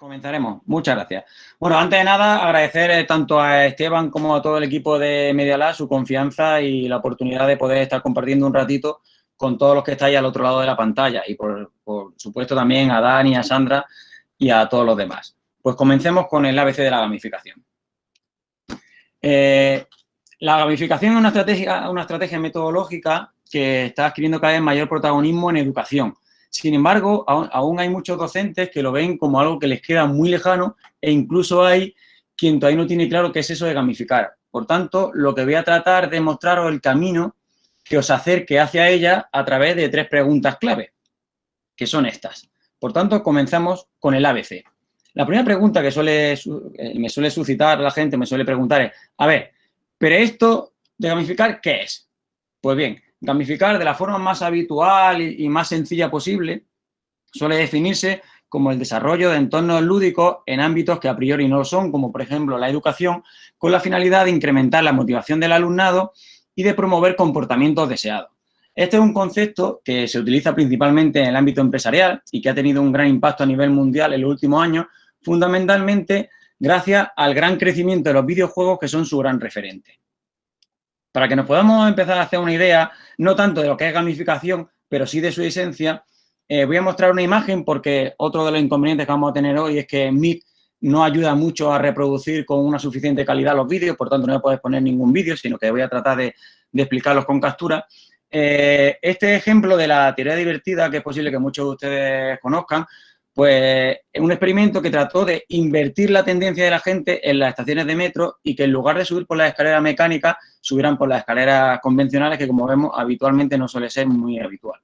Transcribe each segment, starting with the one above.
Comenzaremos. Muchas gracias. Bueno, antes de nada, agradecer eh, tanto a Esteban como a todo el equipo de Medialab su confianza y la oportunidad de poder estar compartiendo un ratito con todos los que estáis al otro lado de la pantalla y, por, supuesto, también a Dani, a Sandra y a todos los demás. Pues comencemos con el ABC de la gamificación. Eh, la gamificación es una estrategia, una estrategia metodológica que está adquiriendo cada vez mayor protagonismo en educación sin embargo, aún, hay muchos docentes que lo ven como algo que les queda muy lejano e incluso hay quien todavía no tiene claro qué es eso de gamificar. Por tanto, lo que voy a tratar de mostraros el camino que os acerque hacia ella a través de tres preguntas clave, que son estas. Por tanto, comenzamos con el ABC. La primera pregunta que suele, eh, me suele suscitar la gente, me suele preguntar es, a ver, ¿pero esto de gamificar qué es? Pues bien, Gamificar de la forma más habitual y, más sencilla posible suele definirse como el desarrollo de entornos lúdicos en ámbitos que a priori no lo son, como por ejemplo la educación, con la finalidad de incrementar la motivación del alumnado y de promover comportamientos deseados. Este es un concepto que se utiliza principalmente en el ámbito empresarial y que ha tenido un gran impacto a nivel mundial en los últimos años, fundamentalmente gracias al gran crecimiento de los videojuegos que son su gran referente. Para que nos podamos empezar a hacer una idea, no tanto de lo que es gamificación, pero sí de su esencia, eh, voy a mostrar una imagen porque otro de los inconvenientes que vamos a tener hoy es que Meet no ayuda mucho a reproducir con una suficiente calidad los vídeos, por tanto no me puedes poner ningún vídeo, sino que voy a tratar de, explicarlos con captura. Eh, este ejemplo de la teoría divertida, que es posible que muchos de ustedes conozcan, pues es un experimento que trató de invertir la tendencia de la gente en las estaciones de metro y que en lugar de subir por las escaleras mecánicas, subieran por las escaleras convencionales, que como vemos habitualmente no suele ser muy habitual.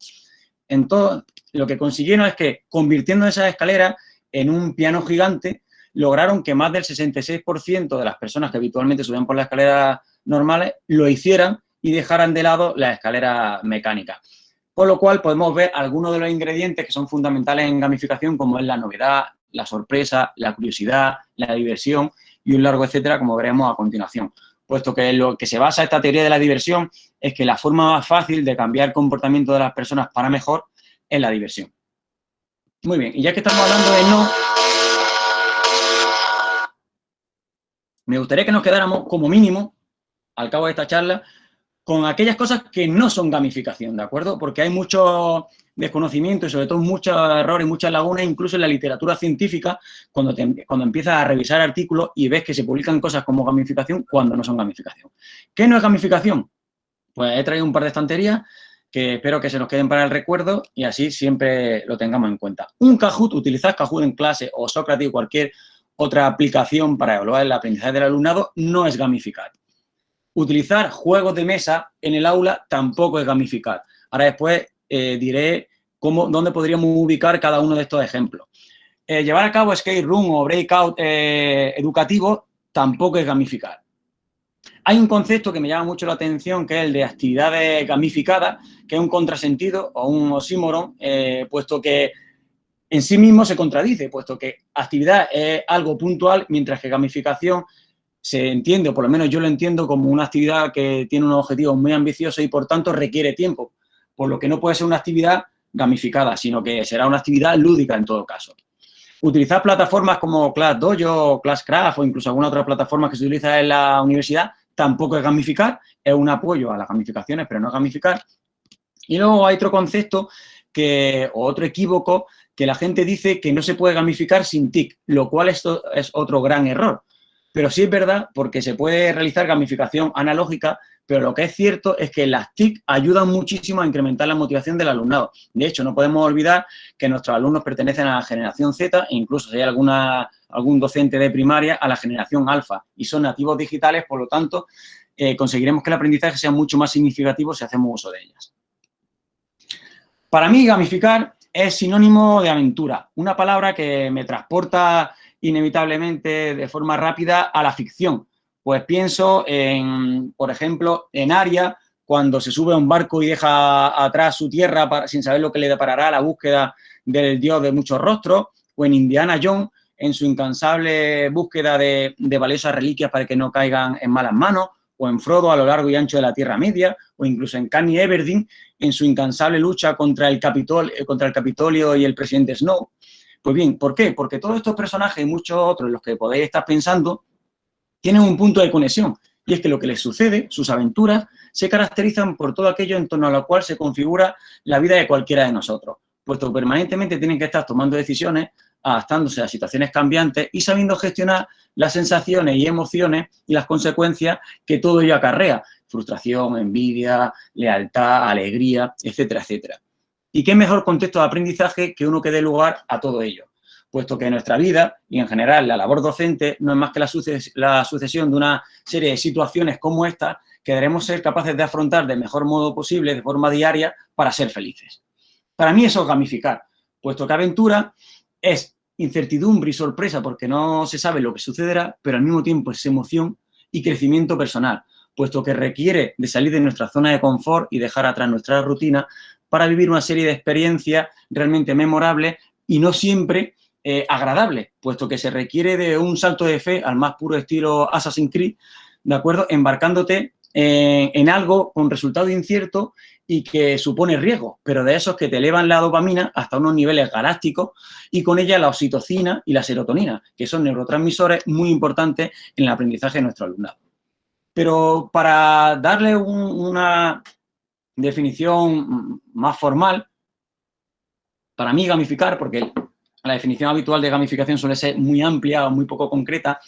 Entonces, lo que consiguieron es que, convirtiendo esas escaleras en un piano gigante, lograron que más del 66% de las personas que habitualmente subían por las escaleras normales lo hicieran y dejaran de lado las escaleras mecánicas. Con lo cual podemos ver algunos de los ingredientes que son fundamentales en gamificación, como es la novedad, la sorpresa, la curiosidad, la diversión y un largo etcétera, como veremos a continuación. Puesto que lo que se basa esta teoría de la diversión es que la forma más fácil de cambiar el comportamiento de las personas para mejor es la diversión. Muy bien, y ya que estamos hablando de no, me gustaría que nos quedáramos como mínimo, al cabo de esta charla, con aquellas cosas que no son gamificación, ¿de acuerdo? Porque hay mucho desconocimiento y sobre todo muchos errores muchas lagunas, incluso en la literatura científica, cuando, cuando empiezas a revisar artículos y ves que se publican cosas como gamificación cuando no son gamificación. ¿Qué no es gamificación? Pues he traído un par de estanterías que espero que se nos queden para el recuerdo y así siempre lo tengamos en cuenta. Un Kahoot, utilizar Kahoot en clase o Socrates o cualquier otra aplicación para evaluar el aprendizaje del alumnado no es gamificar. Utilizar juegos de mesa en el aula tampoco es gamificar. Ahora después eh, diré dónde podríamos ubicar cada uno de estos ejemplos. Eh, llevar a cabo skate room o breakout eh, educativo tampoco es gamificar. Hay un concepto que me llama mucho la atención, que es el de actividades gamificadas, que es un contrasentido o un oxímoron, puesto que en sí mismo se contradice, puesto que actividad es algo puntual, mientras que gamificación se entiende, o por lo menos yo lo entiendo, como una actividad que tiene unos objetivos muy ambiciosos y, por tanto, requiere tiempo, por lo que no puede ser una actividad gamificada, sino que será una actividad lúdica en todo caso. Utilizar plataformas como ClassDojo, ClassCraft o incluso alguna otra plataforma que se utiliza en la universidad tampoco es gamificar, es un apoyo a las gamificaciones, pero no es gamificar. Y luego hay otro concepto que, o otro equívoco que la gente dice que no se puede gamificar sin TIC, lo cual esto es otro gran error. Pero sí es verdad porque se puede realizar gamificación analógica, pero lo que es cierto es que las TIC ayudan muchísimo a incrementar la motivación del alumnado. De hecho, no podemos olvidar que nuestros alumnos pertenecen a la generación Z e incluso si hay alguna, algún docente de primaria a la generación alfa y son nativos digitales, por lo tanto, eh, conseguiremos que el aprendizaje sea mucho más significativo si hacemos uso de ellas. Para mí, gamificar es sinónimo de aventura, una palabra que me transporta inevitablemente de forma rápida a la ficción. Pues pienso en, por ejemplo, en Aria, cuando se sube a un barco y deja atrás su tierra sin saber lo que le deparará la búsqueda del dios de muchos rostros, o en Indiana Jones, en su incansable búsqueda de, de valiosas reliquias para que no caigan en malas manos, o en Frodo a lo largo y ancho de la Tierra Media, o incluso en Kanye Everdeen en su incansable lucha contra el, el Capitolio y el presidente Snow. Pues bien, ¿por qué? Porque todos estos personajes y muchos otros, los que podéis estar pensando, tienen un punto de conexión. Y es que lo que les sucede, sus aventuras, se caracterizan por todo aquello en torno a lo cual se configura la vida de cualquiera de nosotros, puesto que permanentemente tienen que estar tomando decisiones, adaptándose a situaciones cambiantes y sabiendo gestionar las sensaciones y emociones y las consecuencias que todo ello acarrea, frustración, envidia, lealtad, alegría, etcétera, etcétera. ¿Y qué mejor contexto de aprendizaje que uno que dé lugar a todo ello? Puesto que nuestra vida y en general la labor docente no es más que la, sucesión de una serie de situaciones como esta que debemos ser capaces de afrontar del mejor modo posible, de forma diaria, para ser felices. Para mí eso es gamificar, puesto que aventura es incertidumbre y sorpresa porque no se sabe lo que sucederá, pero al mismo tiempo es emoción y crecimiento personal, puesto que requiere de salir de nuestra zona de confort y dejar atrás nuestra rutina para vivir una serie de experiencias realmente memorables y no siempre eh, agradables, puesto que se requiere de un salto de fe al más puro estilo Assassin's Creed, ¿de acuerdo? Embarcándote en algo con resultado incierto y que supone riesgo, pero de esos que te elevan la dopamina hasta unos niveles galácticos y con ella la oxitocina y la serotonina, que son neurotransmisores muy importantes en el aprendizaje de nuestro alumnado. Pero para darle una definición más formal, para mí gamificar, porque la definición habitual de gamificación suele ser muy amplia o muy poco concreta,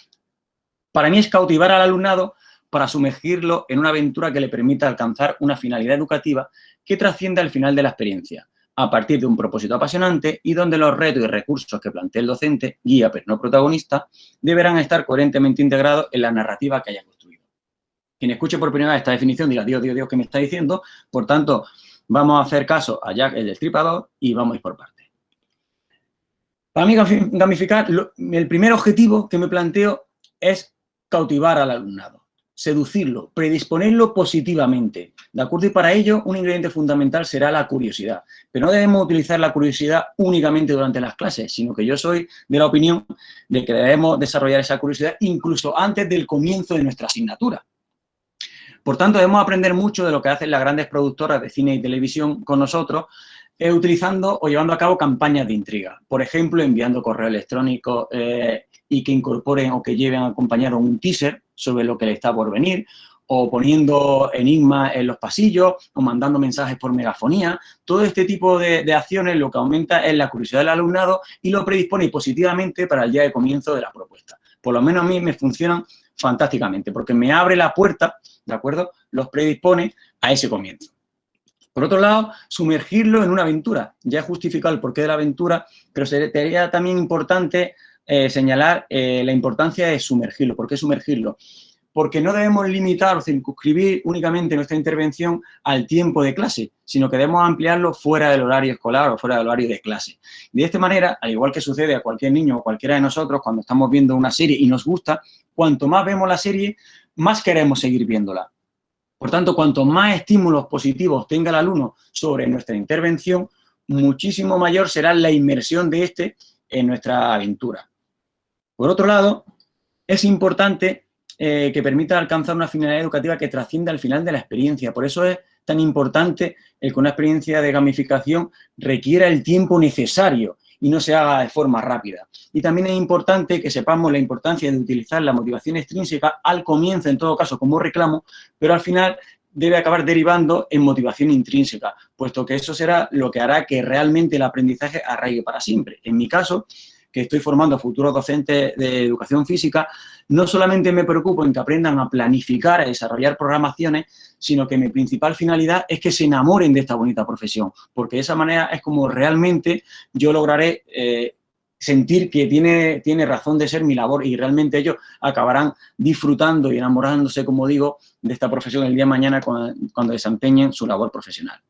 para mí es cautivar al alumnado para sumergirlo en una aventura que le permita alcanzar una finalidad educativa que trascienda al final de la experiencia, a partir de un propósito apasionante y donde los retos y recursos que plantea el docente, guía pero no protagonista, deberán estar coherentemente integrados en la narrativa que haya. Quien escuche por primera vez esta definición dirá, Dios, Dios, Dios, ¿qué me está diciendo? Por tanto, vamos a hacer caso a Jack, el destripador, y vamos a ir por partes. Para mí, gamificar, el primer objetivo que me planteo es cautivar al alumnado seducirlo, predisponerlo positivamente, ¿de acuerdo? Y para ello un ingrediente fundamental será la curiosidad. Pero no debemos utilizar la curiosidad únicamente durante las clases, sino que yo soy de la opinión de que debemos desarrollar esa curiosidad incluso antes del comienzo de nuestra asignatura. Por tanto, debemos aprender mucho de lo que hacen las grandes productoras de cine y televisión con nosotros, eh, utilizando o llevando a cabo campañas de intriga. Por ejemplo, enviando correo electrónico eh, y que incorporen o que lleven acompañado un teaser sobre lo que le está por venir, o poniendo enigmas en los pasillos, o mandando mensajes por megafonía. Todo este tipo de, acciones lo que aumenta es la curiosidad del alumnado y lo predispone positivamente para el día de comienzo de la propuesta. Por lo menos a mí me funcionan fantásticamente, porque me abre la puerta, ¿de acuerdo? Los predispone a ese comienzo. Por otro lado, sumergirlo en una aventura. Ya he justificado el porqué de la aventura, pero sería también importante eh, señalar eh, la importancia de sumergirlo. ¿Por qué sumergirlo? Porque no debemos limitar o circunscribir únicamente nuestra intervención al tiempo de clase, sino que debemos ampliarlo fuera del horario escolar o fuera del horario de clase. De esta manera, al igual que sucede a cualquier niño o cualquiera de nosotros cuando estamos viendo una serie y nos gusta, cuanto más vemos la serie, más queremos seguir viéndola. Por tanto, cuanto más estímulos positivos tenga el alumno sobre nuestra intervención, muchísimo mayor será la inmersión de éste en nuestra aventura. Por otro lado, es importante eh, que permita alcanzar una finalidad educativa que trascienda al final de la experiencia. Por eso es tan importante el que una experiencia de gamificación requiera el tiempo necesario y no se haga de forma rápida. Y también es importante que sepamos la importancia de utilizar la motivación extrínseca al comienzo, en todo caso, como reclamo, pero al final debe acabar derivando en motivación intrínseca, puesto que eso será lo que hará que realmente el aprendizaje arraigue para siempre. En mi caso, que estoy formando a futuros docentes de educación física, no solamente me preocupo en que aprendan a planificar, a desarrollar programaciones, sino que mi principal finalidad es que se enamoren de esta bonita profesión, porque de esa manera es como realmente yo lograré eh, sentir que tiene, tiene razón de ser mi labor y realmente ellos acabarán disfrutando y enamorándose, como digo, de esta profesión el día de mañana cuando, cuando desempeñen su labor profesional.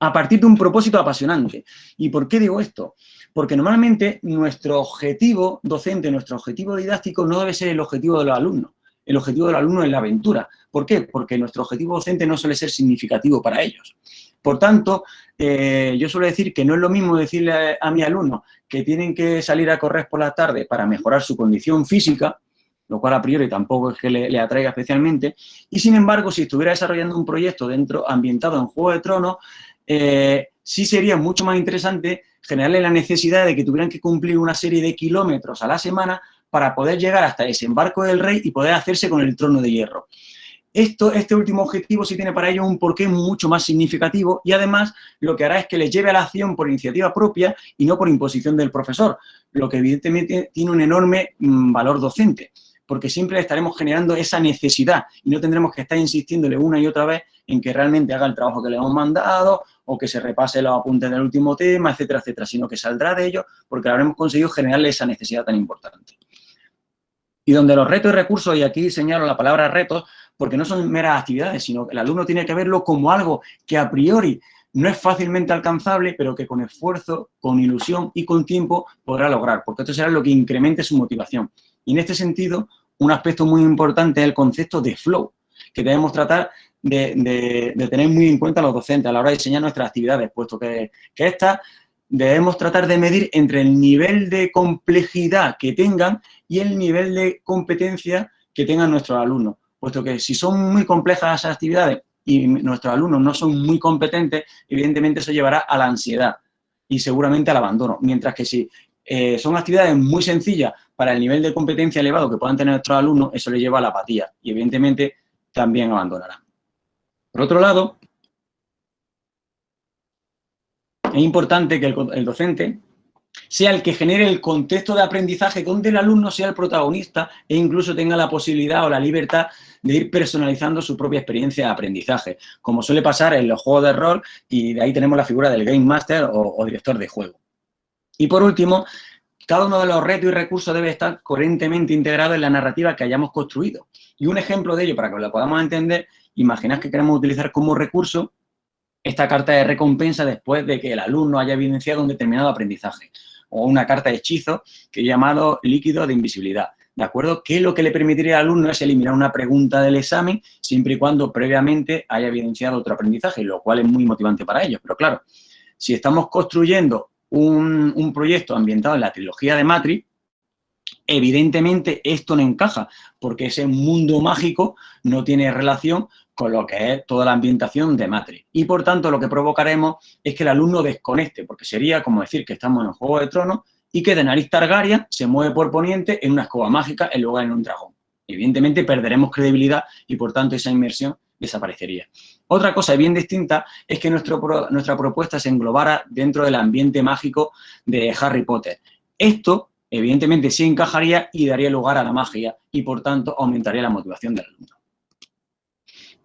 A partir de un propósito apasionante. ¿Y por qué digo esto? Porque normalmente nuestro objetivo docente, nuestro objetivo didáctico no debe ser el objetivo de los alumnos. El objetivo del alumno es la aventura. ¿Por qué? Porque nuestro objetivo docente no suele ser significativo para ellos. Por tanto, eh, yo suelo decir que no es lo mismo decirle a, mi alumno que tienen que salir a correr por la tarde para mejorar su condición física, lo cual a priori tampoco es que le, atraiga especialmente, y sin embargo, si estuviera desarrollando un proyecto dentro ambientado en Juego de Tronos, eh, sí sería mucho más interesante generarle la necesidad de que tuvieran que cumplir una serie de kilómetros a la semana para poder llegar hasta desembarco del rey y poder hacerse con el trono de hierro. Esto, este último objetivo sí tiene para ellos un porqué mucho más significativo y además lo que hará es que les lleve a la acción por iniciativa propia y no por imposición del profesor, lo que evidentemente tiene un enorme mm, valor docente, porque siempre estaremos generando esa necesidad y no tendremos que estar insistiéndole una y otra vez en que realmente haga el trabajo que le hemos mandado o que se repase los apuntes del último tema, etcétera, etcétera, sino que saldrá de ello porque habremos conseguido generarle esa necesidad tan importante. Y donde los retos y recursos, y aquí señalo la palabra retos, porque no son meras actividades, sino que el alumno tiene que verlo como algo que a priori no es fácilmente alcanzable, pero que con esfuerzo, con ilusión y con tiempo podrá lograr, porque esto será lo que incremente su motivación. Y en este sentido, un aspecto muy importante es el concepto de flow, que debemos tratar de, tener muy en cuenta los docentes a la hora de diseñar nuestras actividades, puesto que, que estas debemos tratar de medir entre el nivel de complejidad que tengan y el nivel de competencia que tengan nuestros alumnos puesto que si son muy complejas esas actividades y nuestros alumnos no son muy competentes, evidentemente eso llevará a la ansiedad y seguramente al abandono. Mientras que si eh, son actividades muy sencillas para el nivel de competencia elevado que puedan tener nuestros alumnos, eso les lleva a la apatía y evidentemente también abandonarán. Por otro lado, es importante que el docente sea el que genere el contexto de aprendizaje donde el alumno sea el protagonista e incluso tenga la posibilidad o la libertad de ir personalizando su propia experiencia de aprendizaje, como suele pasar en los juegos de rol y de ahí tenemos la figura del Game Master o, director de juego. Y por último, cada uno de los retos y recursos debe estar coherentemente integrado en la narrativa que hayamos construido. Y un ejemplo de ello, para que lo podamos entender, imaginad que queremos utilizar como recurso esta carta de recompensa después de que el alumno haya evidenciado un determinado aprendizaje o una carta de hechizo que he llamado líquido de invisibilidad. ¿De acuerdo? Que lo que le permitiría al alumno es eliminar una pregunta del examen siempre y cuando previamente haya evidenciado otro aprendizaje, lo cual es muy motivante para ellos. Pero claro, si estamos construyendo un, un proyecto ambientado en la trilogía de Matrix, evidentemente esto no encaja, porque ese mundo mágico no tiene relación con lo que es toda la ambientación de Matrix. Y por tanto lo que provocaremos es que el alumno desconecte, porque sería como decir que estamos en un Juego de Tronos y que de nariz Targaryen se mueve por poniente en una escoba mágica en lugar de en un dragón. Evidentemente perderemos credibilidad y por tanto esa inmersión desaparecería. Otra cosa bien distinta es que nuestra propuesta se englobara dentro del ambiente mágico de Harry Potter. Esto, evidentemente, sí encajaría y daría lugar a la magia y, por tanto, aumentaría la motivación del alumno.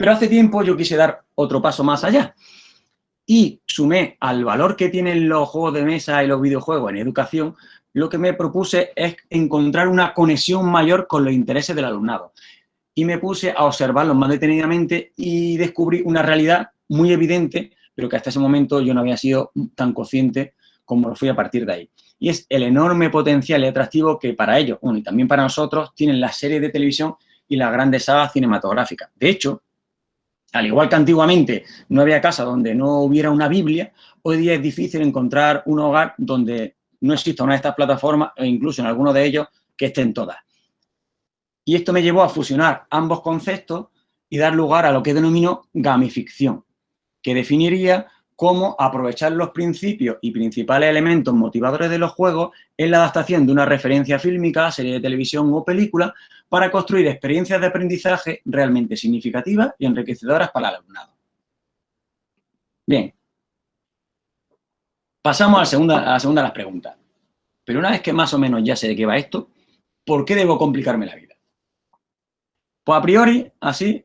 Pero hace tiempo yo quise dar otro paso más allá y sumé al valor que tienen los juegos de mesa y los videojuegos en educación, lo que me propuse es encontrar una conexión mayor con los intereses del alumnado. Y me puse a observarlos más detenidamente y descubrí una realidad muy evidente, pero que hasta ese momento yo no había sido tan consciente como lo fui a partir de ahí. Y es el enorme potencial y atractivo que para ellos, y también para nosotros, tienen las series de televisión y las grandes sagas cinematográficas. De hecho, al igual que antiguamente no había casa donde no hubiera una Biblia, hoy día es difícil encontrar un hogar donde no exista una de estas plataformas e incluso en alguno de ellos que estén todas. Y esto me llevó a fusionar ambos conceptos y dar lugar a lo que denomino gamificción, que definiría cómo aprovechar los principios y principales elementos motivadores de los juegos en la adaptación de una referencia fílmica, serie de televisión o película para construir experiencias de aprendizaje realmente significativas y enriquecedoras para el alumnado. Bien. Pasamos a la, segunda, la segunda de las preguntas. Pero una vez que más o menos ya sé de qué va esto, ¿por qué debo complicarme la vida? Pues a priori, así,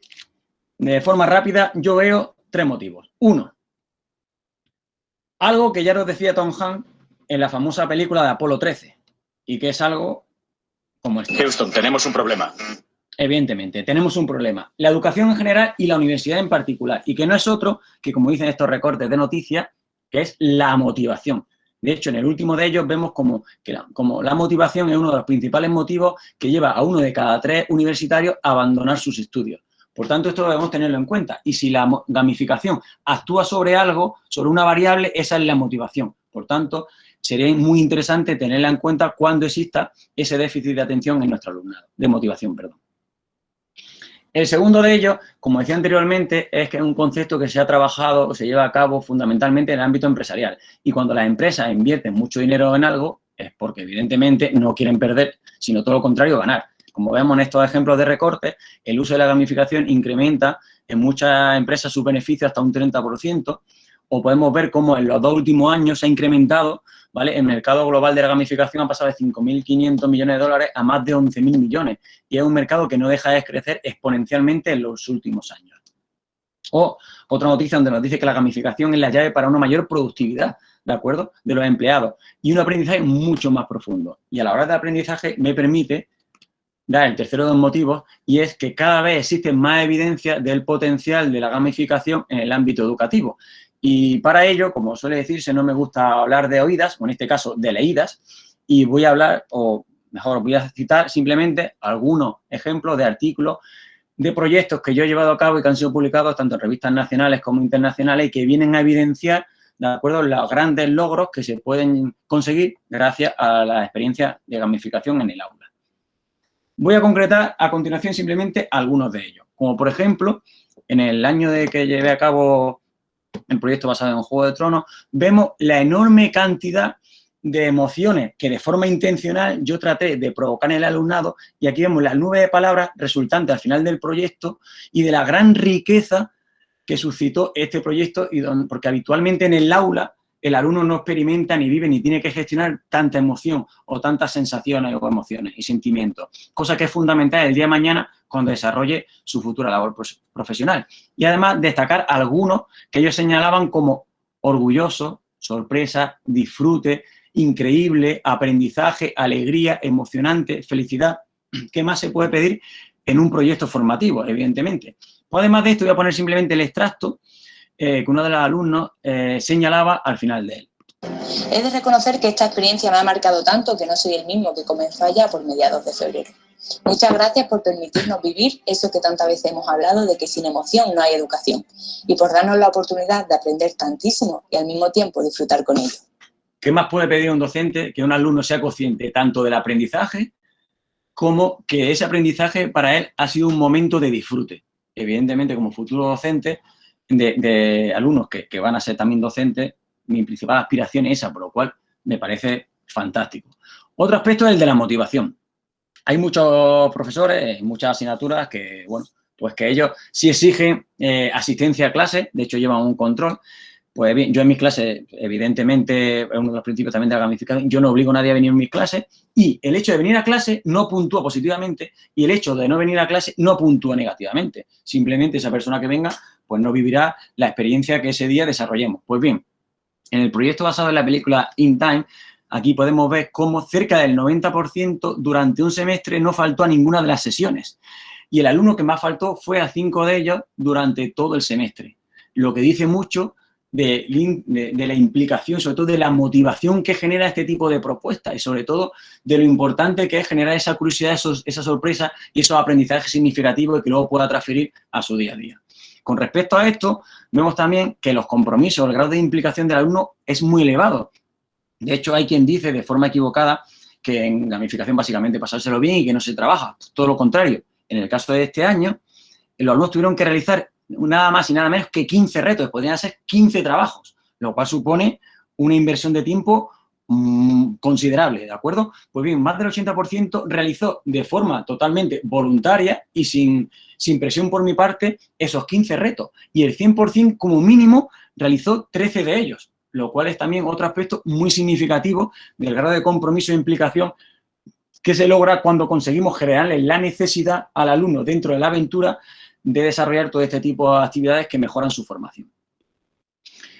de forma rápida, yo veo tres motivos. Uno, algo que ya nos decía Tom Hanks en la famosa película de Apolo 13 y que es algo como esto. Houston, tenemos un problema. Evidentemente, tenemos un problema. La educación en general y la universidad en particular. Y que no es otro que, como dicen estos recortes de noticias, que es la motivación. De hecho, en el último de ellos vemos como, que la, como la motivación es uno de los principales motivos que lleva a uno de cada tres universitarios a abandonar sus estudios. Por tanto, esto debemos tenerlo en cuenta. Y si la gamificación actúa sobre algo, sobre una variable, esa es la motivación. Por tanto, sería muy interesante tenerla en cuenta cuando exista ese déficit de atención en nuestro alumnado, de motivación, perdón. El segundo de ellos, como decía anteriormente, es que es un concepto que se ha trabajado o se lleva a cabo fundamentalmente en el ámbito empresarial. Y cuando las empresas invierten mucho dinero en algo, es porque evidentemente no quieren perder, sino todo lo contrario, ganar. Como vemos en estos ejemplos de recortes, el uso de la gamificación incrementa en muchas empresas sus beneficios hasta un 30%, o podemos ver cómo en los dos últimos años se ha incrementado, ¿vale? El mercado global de la gamificación ha pasado de 5.500 millones de dólares a más de 11.000 millones y es un mercado que no deja de crecer exponencialmente en los últimos años. O otra noticia donde nos dice que la gamificación es la llave para una mayor productividad, ¿de acuerdo?, de los empleados y un aprendizaje mucho más profundo. Y a la hora de aprendizaje me permite dar el tercero de los motivos y es que cada vez existe más evidencia del potencial de la gamificación en el ámbito educativo. Y para ello, como suele decirse, no me gusta hablar de oídas, o en este caso de leídas, y voy a hablar, o mejor, voy a citar simplemente algunos ejemplos de artículos de proyectos que yo he llevado a cabo y que han sido publicados tanto en revistas nacionales como internacionales y que vienen a evidenciar, de acuerdo, los grandes logros que se pueden conseguir gracias a la experiencia de gamificación en el aula. Voy a concretar a continuación simplemente algunos de ellos, como por ejemplo, en el año de que llevé a cabo el proyecto basado en Juego de Tronos, vemos la enorme cantidad de emociones que de forma intencional yo traté de provocar en el alumnado y aquí vemos las nubes de palabras resultantes al final del proyecto y de la gran riqueza que suscitó este proyecto y porque habitualmente en el aula el alumno no experimenta ni vive ni tiene que gestionar tanta emoción o tantas sensaciones o emociones y sentimientos, cosa que es fundamental el día de mañana cuando desarrolle su futura labor profesional. Y además destacar algunos que ellos señalaban como orgulloso, sorpresa, disfrute, increíble, aprendizaje, alegría, emocionante, felicidad. ¿Qué más se puede pedir en un proyecto formativo, evidentemente? Pues además de esto voy a poner simplemente el extracto eh, que uno de los alumnos eh, señalaba al final de él. He de reconocer que esta experiencia me ha marcado tanto que no soy el mismo que comenzó allá por mediados de febrero. Muchas gracias por permitirnos vivir eso que tantas veces hemos hablado de que sin emoción no hay educación y por darnos la oportunidad de aprender tantísimo y al mismo tiempo disfrutar con ello. ¿Qué más puede pedir un docente que un alumno sea consciente tanto del aprendizaje como que ese aprendizaje para él ha sido un momento de disfrute? Evidentemente, como futuro docente, de, alumnos que, que, van a ser también docentes, mi principal aspiración es esa, por lo cual me parece fantástico. Otro aspecto es el de la motivación. Hay muchos profesores, muchas asignaturas que, bueno, pues que ellos sí exigen eh, asistencia a clase, de hecho llevan un control, pues bien, yo en mis clases, evidentemente, es uno de los principios también de la gamificación, yo no obligo a nadie a venir en mis clases y el hecho de venir a clase no puntúa positivamente y el hecho de no venir a clase no puntúa negativamente. Simplemente esa persona que venga, pues no vivirá la experiencia que ese día desarrollemos. Pues bien, en el proyecto basado en la película In Time, aquí podemos ver cómo cerca del 90% durante un semestre no faltó a ninguna de las sesiones. Y el alumno que más faltó fue a cinco de ellos durante todo el semestre. Lo que dice mucho de, la implicación, sobre todo de la motivación que genera este tipo de propuestas y sobre todo de lo importante que es generar esa curiosidad, esa sorpresa y esos aprendizajes significativos que luego pueda transferir a su día a día. Con respecto a esto, vemos también que los compromisos, el grado de implicación del alumno es muy elevado. De hecho, hay quien dice de forma equivocada que en gamificación básicamente pasárselo bien y que no se trabaja. Todo lo contrario. En el caso de este año, los alumnos tuvieron que realizar nada más y nada menos que 15 retos, podrían ser 15 trabajos, lo cual supone una inversión de tiempo mm, considerable, ¿de acuerdo? Pues bien, más del 80% realizó de forma totalmente voluntaria y sin, sin presión por mi parte esos 15 retos y el 100% como mínimo realizó 13 de ellos, lo cual es también otro aspecto muy significativo del grado de compromiso e implicación que se logra cuando conseguimos generarle la necesidad al alumno dentro de la aventura de desarrollar todo este tipo de actividades que mejoran su formación.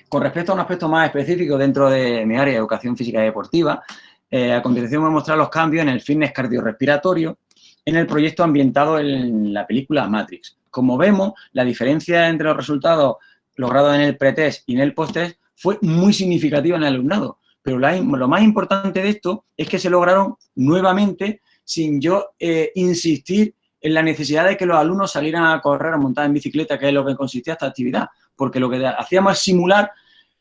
Con respecto a un aspecto más específico dentro de mi área de educación física y deportiva, eh, a continuación voy a mostrar los cambios en el fitness cardiorrespiratorio en el proyecto ambientado en la película Matrix. Como vemos, la diferencia entre los resultados logrados en el pretest y en el post-test fue muy significativa en el alumnado. Pero lo más importante de esto es que se lograron nuevamente sin yo eh, insistir en la necesidad de que los alumnos salieran a correr, a montar en bicicleta, que es lo que consistía esta actividad, porque lo que hacíamos es simular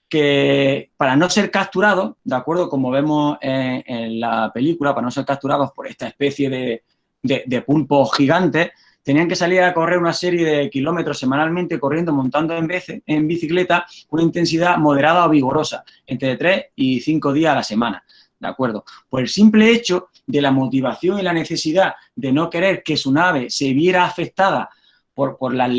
que para no ser capturados, de acuerdo, como vemos en, la película, para no ser capturados por esta especie de, de, pulpos gigantes, tenían que salir a correr una serie de kilómetros semanalmente corriendo, montando en bicicleta, con una intensidad moderada o vigorosa, entre 3 y 5 días a la semana. ¿De acuerdo? Por el simple hecho de la motivación y la necesidad de no querer que su nave se viera afectada por, por, las,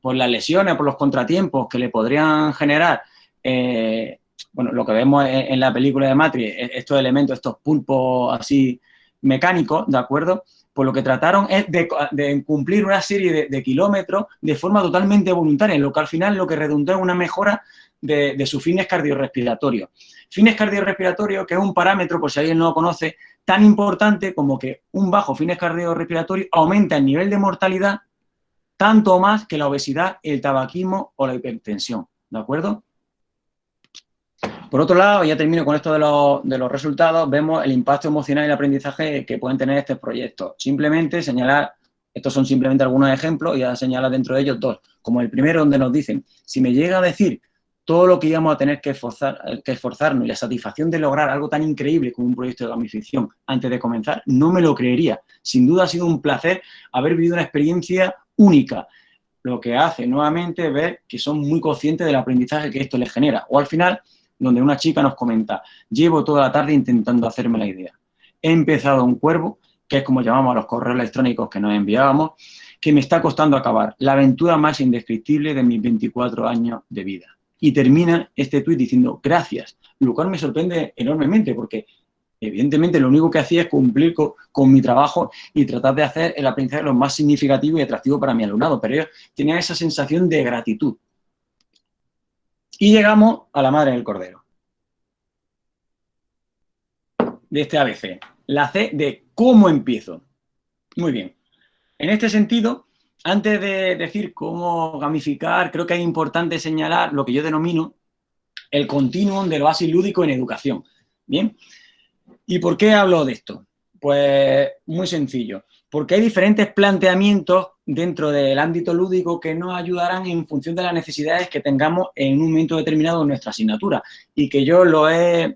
por las lesiones, por los contratiempos que le podrían generar, eh, bueno, lo que vemos en, la película de Matrix, e, estos elementos, estos pulpos así mecánicos, ¿de acuerdo? Pues lo que trataron es de, cumplir una serie de, kilómetros de forma totalmente voluntaria, lo que al final lo que redundó en una mejora de, de sus fines cardiorrespiratorios. Fines cardiorrespiratorios, que es un parámetro, por si alguien no lo conoce, tan importante como que un bajo fines cardiorrespiratorios aumenta el nivel de mortalidad tanto más que la obesidad, el tabaquismo o la hipertensión, ¿de acuerdo? Por otro lado, ya termino con esto de los, resultados, vemos el impacto emocional y el aprendizaje que pueden tener estos proyectos. Simplemente señalar, estos son simplemente algunos ejemplos, y ya dentro de ellos dos, como el primero donde nos dicen, si me llega a decir todo lo que íbamos a tener que, esforzar, que esforzarnos y la satisfacción de lograr algo tan increíble como un proyecto de gamificación antes de comenzar, no me lo creería. Sin duda ha sido un placer haber vivido una experiencia única, lo que hace nuevamente ver que son muy conscientes del aprendizaje que esto les genera. O al final, donde una chica nos comenta, llevo toda la tarde intentando hacerme la idea. He empezado un cuervo, que es como llamamos a los correos electrónicos que nos enviábamos, que me está costando acabar, la aventura más indescriptible de mis 24 años de vida. Y termina este tuit diciendo, gracias, lo cual me sorprende enormemente porque evidentemente lo único que hacía es cumplir con, mi trabajo y tratar de hacer el aprendizaje lo más significativo y atractivo para mi alumnado, pero ellos tenían esa sensación de gratitud. Y llegamos a la madre del cordero. De este ABC. La C de cómo empiezo. Muy bien. En este sentido, antes de decir cómo gamificar, creo que es importante señalar lo que yo denomino el continuum del base lúdico en educación. Bien. ¿Y por qué hablo de esto? Pues muy sencillo. Porque hay diferentes planteamientos dentro del ámbito lúdico que nos ayudarán en función de las necesidades que tengamos en un momento determinado en nuestra asignatura y que yo lo he,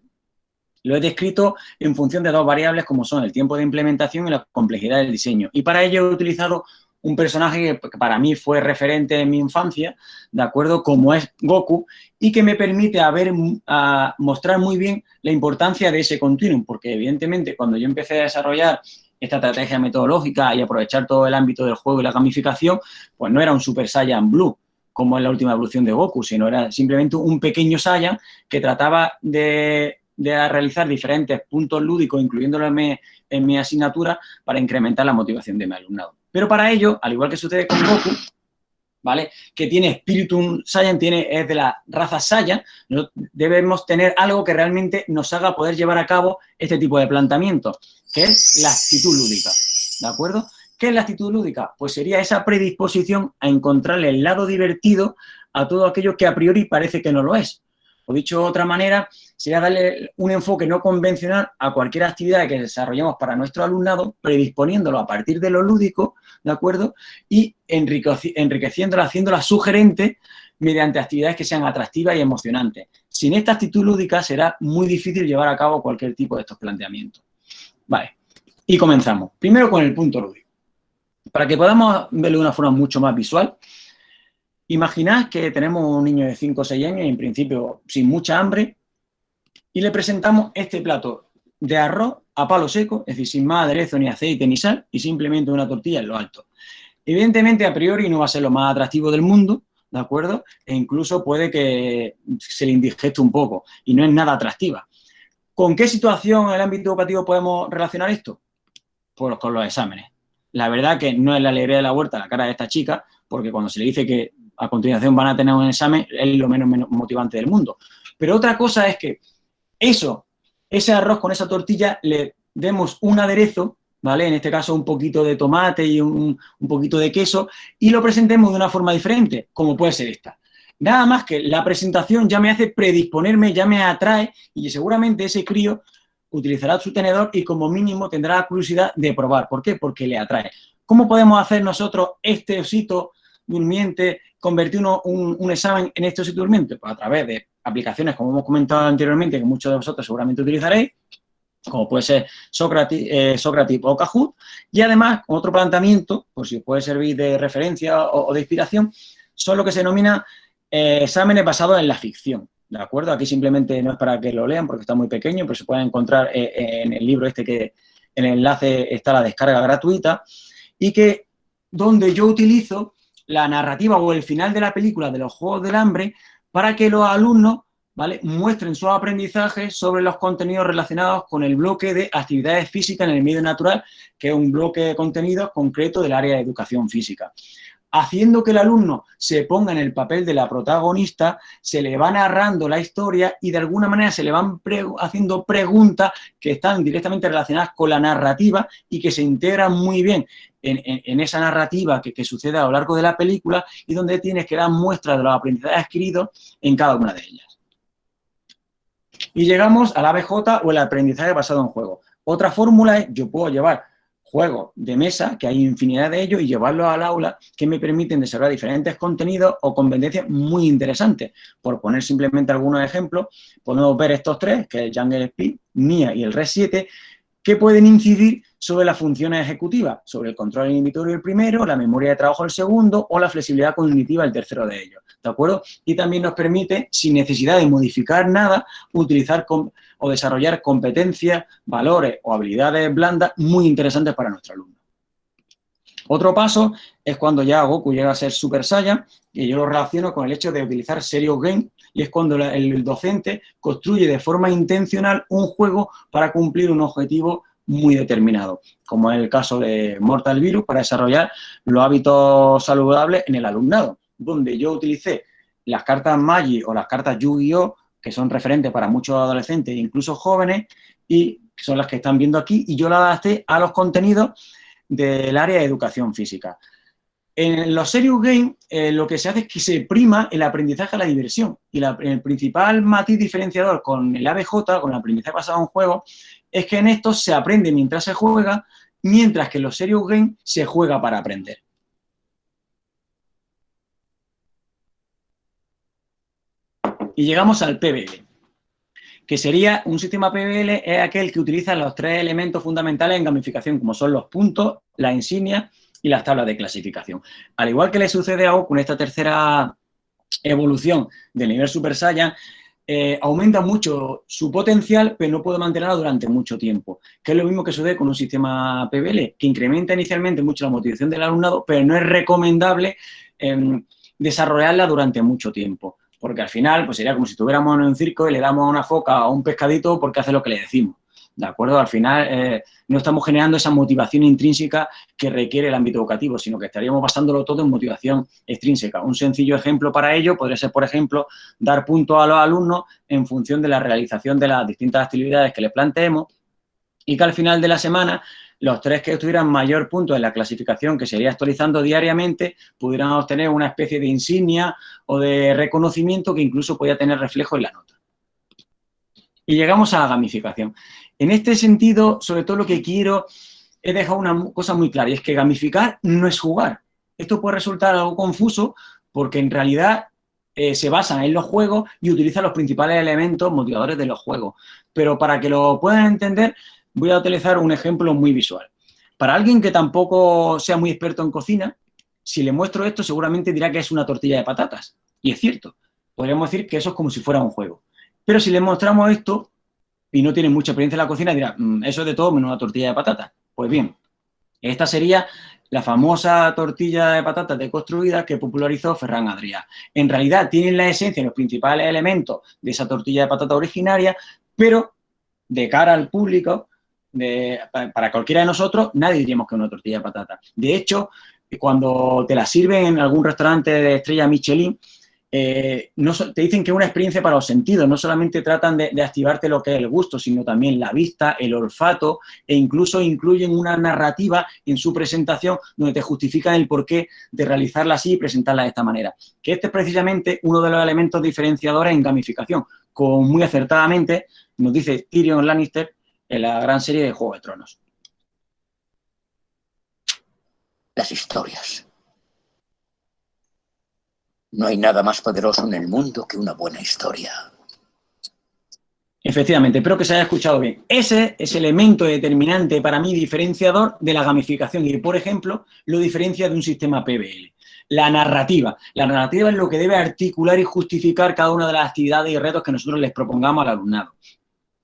lo he descrito en función de dos variables como son el tiempo de implementación y la complejidad del diseño. Y para ello he utilizado un personaje que para mí fue referente en mi infancia, ¿de acuerdo? Como es Goku, y que me permite a mostrar muy bien la importancia de ese continuum, porque evidentemente cuando yo empecé a desarrollar esta estrategia metodológica y aprovechar todo el ámbito del juego y la gamificación, pues no era un Super Saiyan Blue, como en la última evolución de Goku, sino era simplemente un pequeño Saiyan que trataba de, realizar diferentes puntos lúdicos, incluyéndolo en mi, asignatura, para incrementar la motivación de mi alumnado. Pero para ello, al igual que sucede con Goku, ¿vale? Que tiene Spiritum Saiyan, tiene, es de la raza Saiyan, debemos tener algo que realmente nos haga poder llevar a cabo este tipo de planteamientos que es la actitud lúdica, ¿de acuerdo? ¿Qué es la actitud lúdica? Pues sería esa predisposición a encontrarle el lado divertido a todo aquello que a priori parece que no lo es. O dicho de otra manera, sería darle un enfoque no convencional a cualquier actividad que desarrollemos para nuestro alumnado, predisponiéndolo a partir de lo lúdico, ¿de acuerdo? Y enriqueciéndola, haciéndola sugerente mediante actividades que sean atractivas y emocionantes. Sin esta actitud lúdica será muy difícil llevar a cabo cualquier tipo de estos planteamientos. Vale, y comenzamos. Primero con el punto lúdico. Para que podamos verlo de una forma mucho más visual, imaginad que tenemos un niño de 5 o 6 años, en principio sin mucha hambre, y le presentamos este plato de arroz a palo seco, es decir, sin más aderezo, ni aceite, ni sal, y simplemente una tortilla en lo alto. Evidentemente, a priori, no va a ser lo más atractivo del mundo, ¿de acuerdo? E incluso puede que se le indigeste un poco, y no es nada atractiva. ¿Con qué situación en el ámbito educativo podemos relacionar esto? Pues con los exámenes. La verdad que no es la alegría de la huerta la cara de esta chica, porque cuando se le dice que a continuación van a tener un examen, es lo menos, motivante del mundo. Pero otra cosa es que eso, ese arroz con esa tortilla, le demos un aderezo, ¿vale? En este caso un poquito de tomate y un, un poquito de queso, y lo presentemos de una forma diferente, como puede ser esta. Nada más que la presentación ya me hace predisponerme, ya me atrae y seguramente ese crío utilizará su tenedor y como mínimo tendrá la curiosidad de probar. ¿Por qué? Porque le atrae. ¿Cómo podemos hacer nosotros este osito durmiente, convertir un, examen en osito durmiente? Pues a través de aplicaciones, como hemos comentado anteriormente, que muchos de vosotros seguramente utilizaréis, como puede ser Socrates, eh, o Kahoot, y además otro planteamiento, por si os puede servir de referencia o, de inspiración, son lo que se denomina eh, exámenes basados en la ficción, ¿de acuerdo? Aquí simplemente no es para que lo lean porque está muy pequeño, pero se pueden encontrar eh, en el libro este que en el enlace está la descarga gratuita, y que donde yo utilizo la narrativa o el final de la película de los Juegos del Hambre para que los alumnos ¿vale? muestren sus aprendizajes sobre los contenidos relacionados con el bloque de actividades físicas en el medio natural, que es un bloque de contenidos concreto del área de educación física. Haciendo que el alumno se ponga en el papel de la protagonista, se le va narrando la historia y de alguna manera se le van haciendo preguntas que están directamente relacionadas con la narrativa y que se integran muy bien en, esa narrativa que, que, sucede a lo largo de la película y donde tienes que dar muestras de los aprendizajes adquiridos en cada una de ellas. Y llegamos al ABJ o el aprendizaje basado en juego. Otra fórmula es, yo puedo llevar juegos de mesa, que hay infinidad de ellos, y llevarlos al aula, que me permiten desarrollar diferentes contenidos o competencias muy interesantes. Por poner simplemente algunos ejemplos, podemos ver estos tres, que es Jungle Speed, NIA y el Red 7, que pueden incidir sobre las funciones ejecutivas, sobre el control inhibitorio el primero, la memoria de trabajo el segundo o la flexibilidad cognitiva el tercero de ellos. ¿de acuerdo? Y también nos permite, sin necesidad de modificar nada, utilizar o desarrollar competencias, valores o habilidades blandas muy interesantes para nuestro alumno. Otro paso es cuando ya Goku llega a ser Super Saiyan, y yo lo relaciono con el hecho de utilizar Serious Game, y es cuando el docente construye de forma intencional un juego para cumplir un objetivo muy determinado, como es el caso de Mortal Virus, para desarrollar los hábitos saludables en el alumnado donde yo utilicé las cartas Magi o las cartas Yu-Gi-Oh! Que son referentes para muchos adolescentes e incluso jóvenes y son las que están viendo aquí y yo las adapté a los contenidos del área de educación física. En los Serious Games eh, lo que se hace es que se prima el aprendizaje a la diversión y el principal matiz diferenciador con el ABJ, con el aprendizaje basado en juego, es que en estos se aprende mientras se juega, mientras que en los Serious Games se juega para aprender. Y llegamos al PBL, que sería un sistema PBL es aquel que utiliza los tres elementos fundamentales en gamificación, como son los puntos, la insignia y las tablas de clasificación. Al igual que le sucede a O con esta tercera evolución del nivel Super Saiyan, eh, aumenta mucho su potencial, pero no puede mantenerlo durante mucho tiempo. Que es lo mismo que sucede con un sistema PBL, que incrementa inicialmente mucho la motivación del alumnado, pero no es recomendable em, desarrollarla durante mucho tiempo porque al final pues sería como si estuviéramos en un circo y le damos una foca a un pescadito porque hace lo que le decimos. ¿De acuerdo? Al final eh, no estamos generando esa motivación intrínseca que requiere el ámbito educativo, sino que estaríamos basándolo todo en motivación extrínseca. Un sencillo ejemplo para ello podría ser, por ejemplo, dar puntos a los alumnos en función de la realización de las distintas actividades que les planteemos y que al final de la semana los tres que tuvieran mayor punto en la clasificación, que sería actualizando diariamente, pudieran obtener una especie de insignia o de reconocimiento que incluso podía tener reflejo en la nota. Y llegamos a la gamificación. En este sentido, sobre todo lo que quiero es dejar una cosa muy clara, y es que gamificar no es jugar. Esto puede resultar algo confuso porque en realidad eh, se basa en los juegos y utiliza los principales elementos motivadores de los juegos. Pero para que lo puedan entender, voy a utilizar un ejemplo muy visual. Para alguien que tampoco sea muy experto en cocina, si le muestro esto, seguramente dirá que es una tortilla de patatas. Y es cierto, podríamos decir que eso es como si fuera un juego. Pero si le mostramos esto y no tiene mucha experiencia en la cocina, dirá, mm, eso es de todo menos una tortilla de patatas. Pues bien, esta sería la famosa tortilla de patatas deconstruida que popularizó Ferran Adrià. En realidad tienen la esencia los principales elementos de esa tortilla de patata originaria, pero de cara al público para cualquiera de nosotros, nadie diríamos que es una tortilla de patata. De hecho, cuando te la sirven en algún restaurante de estrella Michelin, eh, no, te dicen que es una experiencia para los sentidos, no solamente tratan de, activarte lo que es el gusto, sino también la vista, el olfato e incluso incluyen una narrativa en su presentación donde te justifican el porqué de realizarla así y presentarla de esta manera. Que este es precisamente uno de los elementos diferenciadores en gamificación, como muy acertadamente nos dice Tyrion Lannister en la gran serie de Juego de Tronos. Las historias. No hay nada más poderoso en el mundo que una buena historia. Efectivamente, espero que se haya escuchado bien. Ese es el elemento determinante para mí diferenciador de la gamificación y, por ejemplo, lo diferencia de un sistema PBL. La narrativa. La narrativa es lo que debe articular y justificar cada una de las actividades y retos que nosotros les propongamos al alumnado.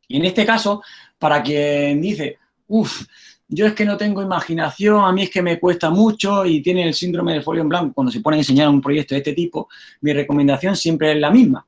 Y en este caso, para quien dice, uff, yo es que no tengo imaginación, a mí es que me cuesta mucho y tiene el síndrome del folio en blanco cuando se pone a enseñar un proyecto de este tipo, mi recomendación siempre es la misma.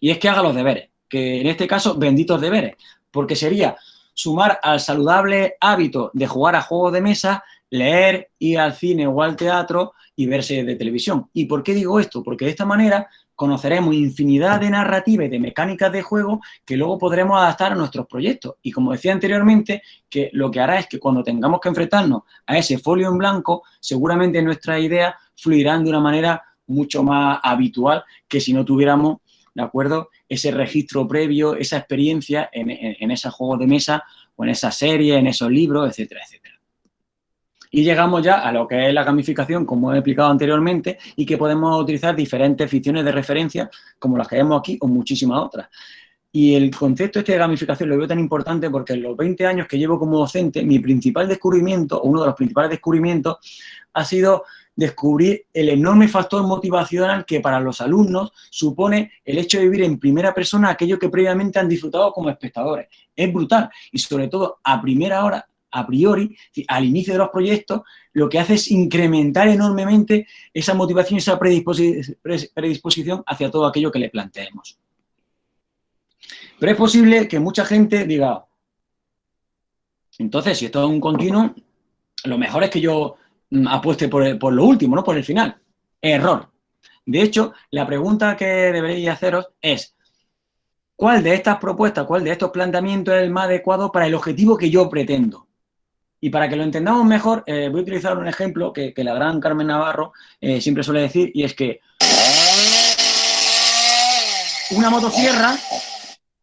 Y es que haga los deberes que en este caso, benditos deberes, porque sería sumar al saludable hábito de jugar a juegos de mesa, leer, ir al cine o al teatro y verse de televisión. ¿Y por qué digo esto? Porque de esta manera conoceremos infinidad de narrativas y de mecánicas de juego que luego podremos adaptar a nuestros proyectos. Y como decía anteriormente, que lo que hará es que cuando tengamos que enfrentarnos a ese folio en blanco, seguramente nuestras ideas fluirán de una manera mucho más habitual que si no tuviéramos ¿de acuerdo? Ese registro previo, esa experiencia en, en, ese juego de mesa o en esa serie, en esos libros, etcétera, etcétera. Y llegamos ya a lo que es la gamificación, como he explicado anteriormente, y que podemos utilizar diferentes ficciones de referencia, como las que vemos aquí, o muchísimas otras. Y el concepto este de gamificación lo veo tan importante porque en los 20 años que llevo como docente, mi principal descubrimiento, o uno de los principales descubrimientos, ha sido descubrir el enorme factor motivacional que para los alumnos supone el hecho de vivir en primera persona aquello que previamente han disfrutado como espectadores. Es brutal y sobre todo a primera hora, a priori, al inicio de los proyectos, lo que hace es incrementar enormemente esa motivación, esa predisposición hacia todo aquello que le planteemos. Pero es posible que mucha gente diga, entonces, si esto es un continuo, lo mejor es que yo Mm, apueste por, lo último, no por el final. Error. De hecho, la pregunta que deberéis haceros es, ¿cuál de estas propuestas, cuál de estos planteamientos es el más adecuado para el objetivo que yo pretendo? Y para que lo entendamos mejor, eh, voy a utilizar un ejemplo que, la gran Carmen Navarro eh, siempre suele decir, y es que una motosierra,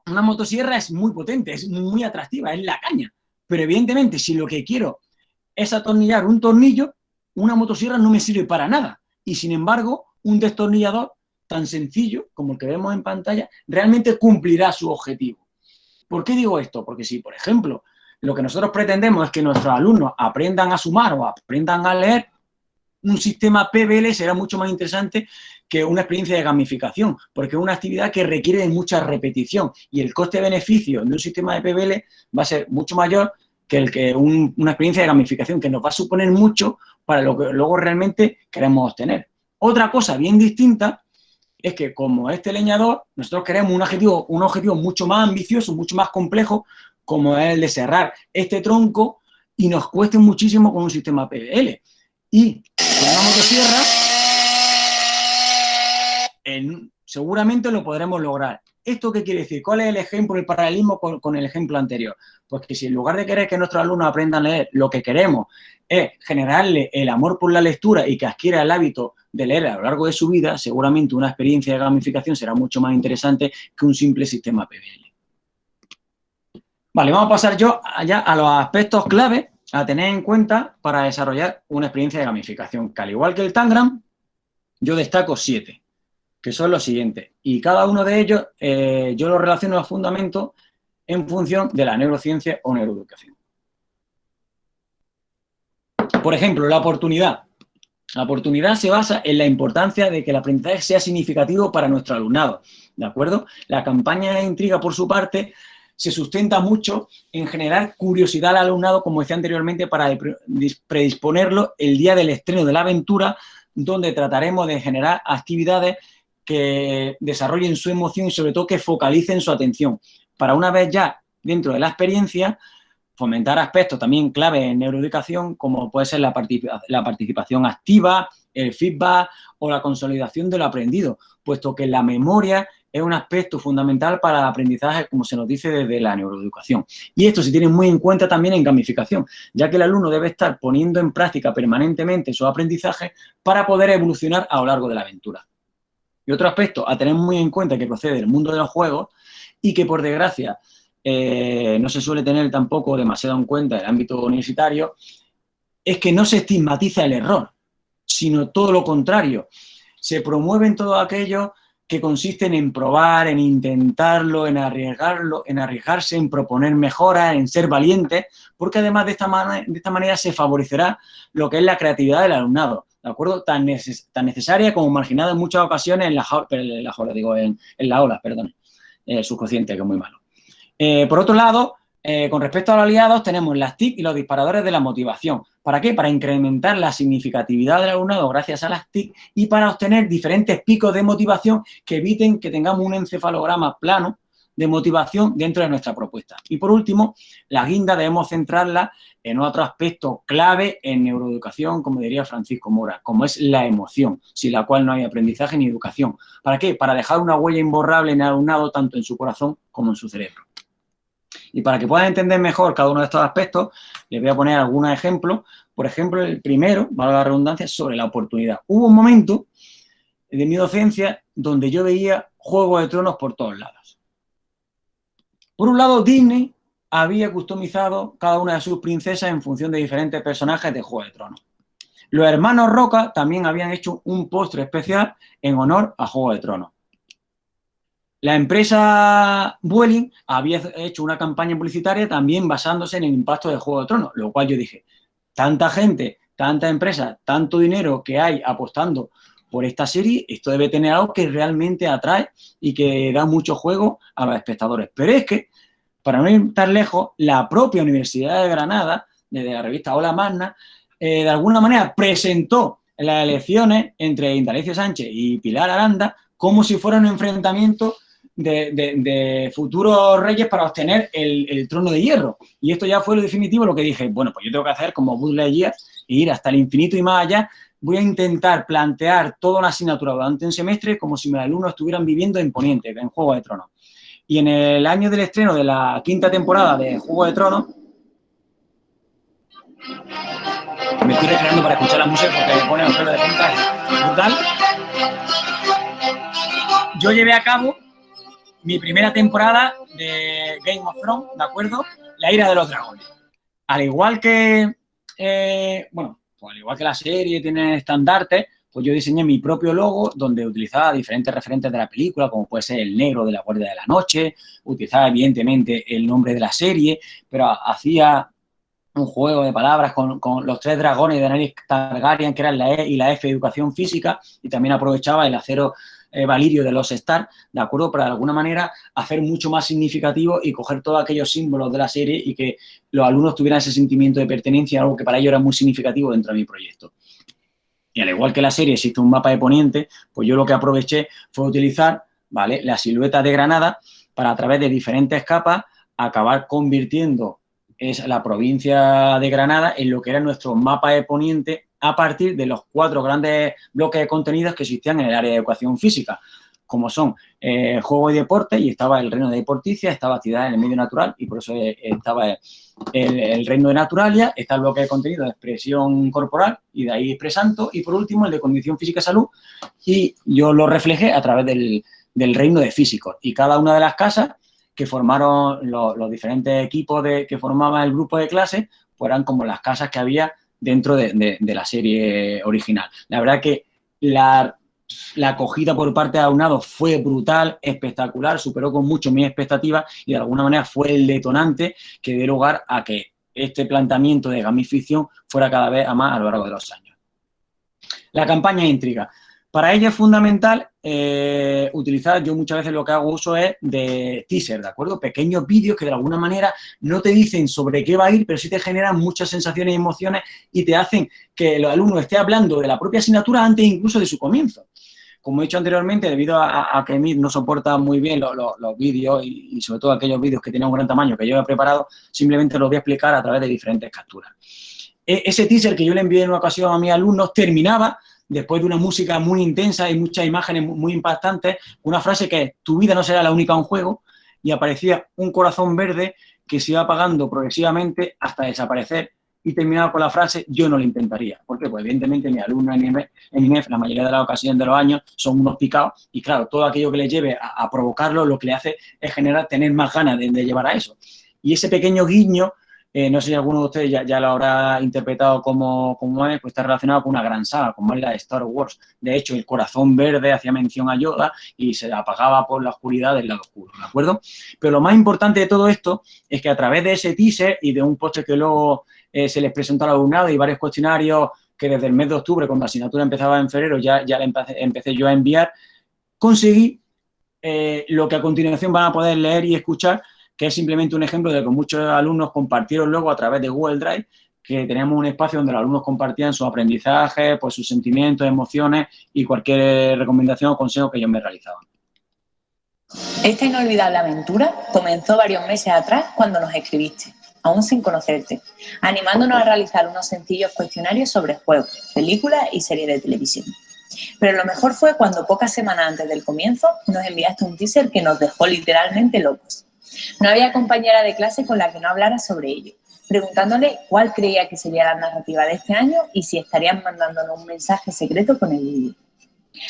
una motosierra es muy potente, es muy atractiva, es la caña. Pero evidentemente, si lo que quiero es atornillar un tornillo, una motosierra no me sirve para nada. Y sin embargo, un destornillador tan sencillo como el que vemos en pantalla, realmente cumplirá su objetivo. ¿Por qué digo esto? Porque si, por ejemplo, lo que nosotros pretendemos es que nuestros alumnos aprendan a sumar o aprendan a leer, un sistema PBL será mucho más interesante que una experiencia de gamificación, porque es una actividad que requiere de mucha repetición y el coste-beneficio de un sistema de PBL va a ser mucho mayor que el que una experiencia de gamificación que nos va a suponer mucho para lo que luego realmente queremos obtener. Otra cosa bien distinta es que como este leñador, nosotros queremos un objetivo, un objetivo mucho más ambicioso, mucho más complejo, como es el de cerrar este tronco y nos cueste muchísimo con un sistema PBL. Y con una motosierra, seguramente lo podremos lograr. ¿Esto qué quiere decir? ¿Cuál es el ejemplo, el paralelismo con, el ejemplo anterior? Pues que si en lugar de querer que nuestros alumnos aprendan a leer, lo que queremos es generarle el amor por la lectura y que adquiera el hábito de leer a lo largo de su vida, seguramente una experiencia de gamificación será mucho más interesante que un simple sistema PBL. Vale, vamos a pasar yo allá a los aspectos clave a tener en cuenta para desarrollar una experiencia de gamificación, que al igual que el Tangram, yo destaco siete que son los siguientes. Y cada uno de ellos eh, yo lo relaciono a fundamento en función de la neurociencia o neuroeducación. Por ejemplo, la oportunidad. La oportunidad se basa en la importancia de que el aprendizaje sea significativo para nuestro alumnado, ¿de acuerdo? La campaña de intriga, por su parte, se sustenta mucho en generar curiosidad al alumnado, como decía anteriormente, para predisponerlo el día del estreno de la aventura, donde trataremos de generar actividades que desarrollen su emoción y sobre todo que focalicen su atención. Para una vez ya dentro de la experiencia, fomentar aspectos también clave en neuroeducación como puede ser la, la participación activa, el feedback o la consolidación de lo aprendido, puesto que la memoria es un aspecto fundamental para el aprendizaje, como se nos dice desde la neuroeducación. Y esto se tiene muy en cuenta también en gamificación, ya que el alumno debe estar poniendo en práctica permanentemente su aprendizaje para poder evolucionar a lo largo de la aventura. Y otro aspecto a tener muy en cuenta que procede del mundo de los juegos y que, por desgracia, eh, no se suele tener tampoco demasiado en cuenta en el ámbito universitario, es que no se estigmatiza el error, sino todo lo contrario. Se promueven todo aquello que consisten en probar, en intentarlo, en arriesgarlo, en arriesgarse, en proponer mejoras, en ser valientes, porque además de esta, de esta manera se favorecerá lo que es la creatividad del alumnado, ¿de acuerdo? Tan, necesaria como marginada en muchas ocasiones en la, en digo, en, en la ola, perdón, eh, subconsciente, que es muy malo. Eh, por otro lado, eh, con respecto a los aliados, tenemos las TIC y los disparadores de la motivación. ¿Para qué? Para incrementar la significatividad del alumnado gracias a las TIC y para obtener diferentes picos de motivación que eviten que tengamos un encefalograma plano de motivación dentro de nuestra propuesta. Y por último, la guinda debemos centrarla en otro aspecto clave en neuroeducación, como diría Francisco Mora, como es la emoción, sin la cual no hay aprendizaje ni educación. ¿Para qué? Para dejar una huella imborrable en el alumnado tanto en su corazón como en su cerebro. Y para que puedan entender mejor cada uno de estos aspectos, les voy a poner algunos ejemplos. Por ejemplo, el primero, valga la redundancia, sobre la oportunidad. Hubo un momento de mi docencia donde yo veía Juego de Tronos por todos lados. Por un lado, Disney había customizado cada una de sus princesas en función de diferentes personajes de Juego de Tronos. Los hermanos Roca también habían hecho un postre especial en honor a Juego de Tronos. La empresa Vueling había hecho una campaña publicitaria también basándose en el impacto del Juego de Tronos, lo cual yo dije, tanta gente, tanta empresa, tanto dinero que hay apostando por esta serie, esto debe tener algo que realmente atrae y que da mucho juego a los espectadores. Pero es que, para no ir tan lejos, la propia Universidad de Granada, desde la revista Hola Magna, eh, de alguna manera presentó las elecciones entre Indalecio Sánchez y Pilar Aranda como si fuera un enfrentamiento de, futuros reyes para obtener el, trono de hierro. Y esto ya fue lo definitivo, lo que dije, bueno, pues yo tengo que hacer como Buzz Lightyear e ir hasta el infinito y más allá. Voy a intentar plantear toda una asignatura durante un semestre como si mis alumnos estuvieran viviendo en Poniente, en Juego de Tronos. Y en el año del estreno de la quinta temporada de Juego de Tronos, me estoy recreando para escuchar la música porque me pone los pelos de punta brutal. Yo llevé a cabo mi primera temporada de Game of Thrones, ¿de acuerdo? La ira de los dragones. Al igual que, eh, bueno, pues al igual que la serie tiene estandartes, pues yo diseñé mi propio logo donde utilizaba diferentes referentes de la película, como puede ser el negro de la Guardia de la Noche, utilizaba evidentemente el nombre de la serie, pero hacía un juego de palabras con, los tres dragones de Daenerys Targaryen, que eran la E y la F, educación física, y también aprovechaba el acero eh, valirio de los Star, ¿de acuerdo? Para de alguna manera hacer mucho más significativo y coger todos aquellos símbolos de la serie y que los alumnos tuvieran ese sentimiento de pertenencia, algo que para ellos era muy significativo dentro de mi proyecto. Y al igual que la serie existe un mapa de Poniente, pues yo lo que aproveché fue utilizar, ¿vale? La silueta de Granada para a través de diferentes capas acabar convirtiendo es la provincia de Granada en lo que era nuestro mapa de Poniente a partir de los cuatro grandes bloques de contenidos que existían en el área de educación física, como son eh, juego y deporte, y estaba el reino de deporticia, estaba actividad en el medio natural, y por eso eh, estaba el, reino de naturalia, está el bloque de contenido de expresión corporal, y de ahí expresanto, y por último el de condición física salud, y yo lo reflejé a través del, reino de físicos, y cada una de las casas que formaron los, diferentes equipos de, que formaban el grupo de clase, pues eran como las casas que había dentro de, la serie original. La verdad que la, acogida por parte de Aunado fue brutal, espectacular, superó con mucho mis expectativas y de alguna manera fue el detonante que dio lugar a que este planteamiento de gamificación fuera cada vez a más a lo largo de los años. La campaña intriga. Para ella es fundamental eh, utilizar, yo muchas veces lo que hago uso es de teaser, ¿de acuerdo? Pequeños vídeos que de alguna manera no te dicen sobre qué va a ir, pero sí te generan muchas sensaciones y emociones y te hacen que el alumno esté hablando de la propia asignatura antes incluso de su comienzo. Como he dicho anteriormente, debido a, que Meet no soporta muy bien los vídeos y, y, sobre todo aquellos vídeos que tienen un gran tamaño que yo he preparado, simplemente los voy a explicar a través de diferentes capturas. E, ese teaser que yo le envié en una ocasión a mis alumnos terminaba después de una música muy intensa y muchas imágenes muy impactantes, una frase que tu vida no será la única un juego, y aparecía un corazón verde que se iba apagando progresivamente hasta desaparecer y terminaba con la frase yo no lo intentaría. ¿Por qué? Pues evidentemente mi alumno en INEF, la mayoría de las ocasiones de los años, son unos picados y claro, todo aquello que les lleve a, provocarlo lo que le hace es generar, tener más ganas de, llevar a eso. Y ese pequeño guiño eh, no sé si alguno de ustedes ya, lo habrá interpretado como, como, es, pues está relacionado con una gran saga, como es la de Star Wars. De hecho, el corazón verde hacía mención a Yoda y se apagaba por la oscuridad del lado oscuro, ¿de acuerdo? Pero lo más importante de todo esto es que a través de ese teaser y de un poste que luego eh, se les presentó al alumnado y varios cuestionarios que desde el mes de octubre, cuando la asignatura empezaba en febrero, ya, ya empecé, yo a enviar, conseguí eh, lo que a continuación van a poder leer y escuchar, que es simplemente un ejemplo de que muchos alumnos compartieron luego a través de Google Drive, que teníamos un espacio donde los alumnos compartían su aprendizaje, pues sus sentimientos, emociones y cualquier recomendación o consejo que ellos me realizaban. Esta inolvidable aventura comenzó varios meses atrás cuando nos escribiste, aún sin conocerte, animándonos a realizar unos sencillos cuestionarios sobre juegos, películas y series de televisión. Pero lo mejor fue cuando pocas semanas antes del comienzo nos enviaste un teaser que nos dejó literalmente locos. No había compañera de clase con la que no hablara sobre ello, preguntándole cuál creía que sería la narrativa de este año y si estarían mandándonos un mensaje secreto con el vídeo.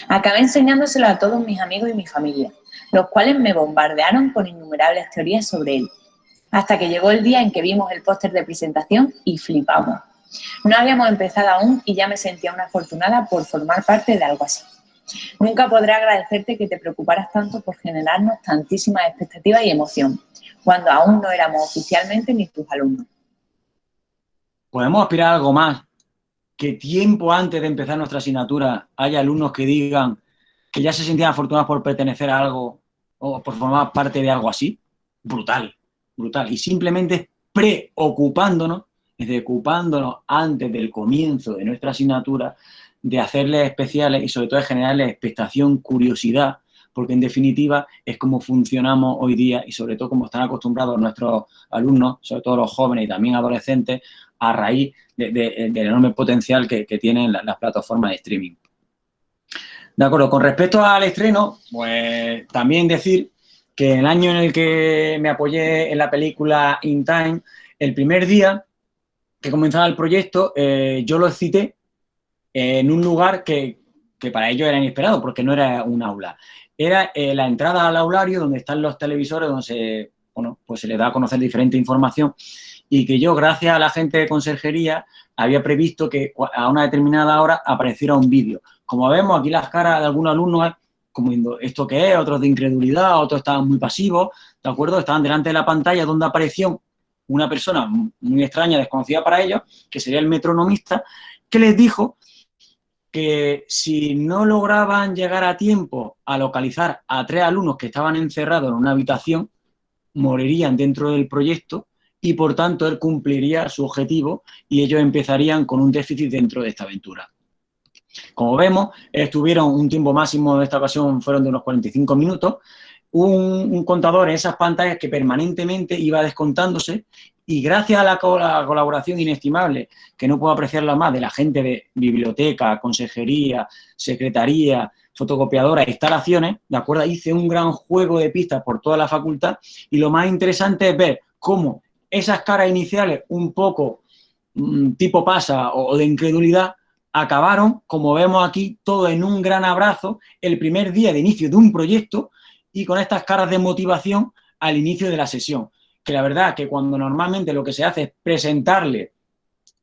Acabé enseñándoselo a todos mis amigos y mi familia, los cuales me bombardearon con innumerables teorías sobre él, hasta que llegó el día en que vimos el póster de presentación y flipamos. No habíamos empezado aún y ya me sentía una afortunada por formar parte de algo así. Nunca podré agradecerte que te preocuparas tanto por generarnos tantísimas expectativas y emoción, cuando aún no éramos oficialmente ni tus alumnos. ¿Podemos aspirar a algo más? Que tiempo antes de empezar nuestra asignatura haya alumnos que digan que ya se sentían afortunados por pertenecer a algo o por formar parte de algo así. Brutal, brutal. Y simplemente preocupándonos, es decir, ocupándonos antes del comienzo de nuestra asignatura de hacerles especiales y sobre todo de generarles expectación, curiosidad, porque en definitiva es como funcionamos hoy día y sobre todo como están acostumbrados nuestros alumnos, sobre todo los jóvenes y también adolescentes, a raíz del enorme potencial que, tienen las, plataformas de streaming. De acuerdo, con respecto al estreno, pues también decir que el año en el que me apoyé en la película In Time, el primer día que comenzaba el proyecto, eh, yo lo cité en un lugar que, para ellos era inesperado, porque no era un aula. Era eh, la entrada al aulario donde están los televisores, donde se, bueno, pues se les da a conocer diferente información y que yo, gracias a la gente de conserjería, había previsto que a una determinada hora apareciera un vídeo. Como vemos, aquí las caras de algunos alumnos como diciendo, ¿esto qué es? Otros de incredulidad, otros estaban muy pasivos, ¿de acuerdo? Estaban delante de la pantalla donde apareció una persona muy extraña, desconocida para ellos, que sería el metronomista, que les dijo que si no lograban llegar a tiempo a localizar a tres alumnos que estaban encerrados en una habitación, morirían dentro del proyecto y, por tanto, él cumpliría su objetivo y ellos empezarían con un déficit dentro de esta aventura. Como vemos, estuvieron un tiempo máximo de esta ocasión, fueron de unos 45 minutos, un, un contador en esas pantallas que permanentemente iba descontándose y gracias a la, colaboración inestimable, que no puedo apreciarla más, de la gente de biblioteca, consejería, secretaría, fotocopiadora, instalaciones, ¿de acuerdo? Hice un gran juego de pistas por toda la facultad y lo más interesante es ver cómo esas caras iniciales un poco mm, tipo pasa o de incredulidad acabaron, como vemos aquí, todo en un gran abrazo el primer día de inicio de un proyecto y con estas caras de motivación al inicio de la sesión que la verdad que cuando normalmente lo que se hace es presentarle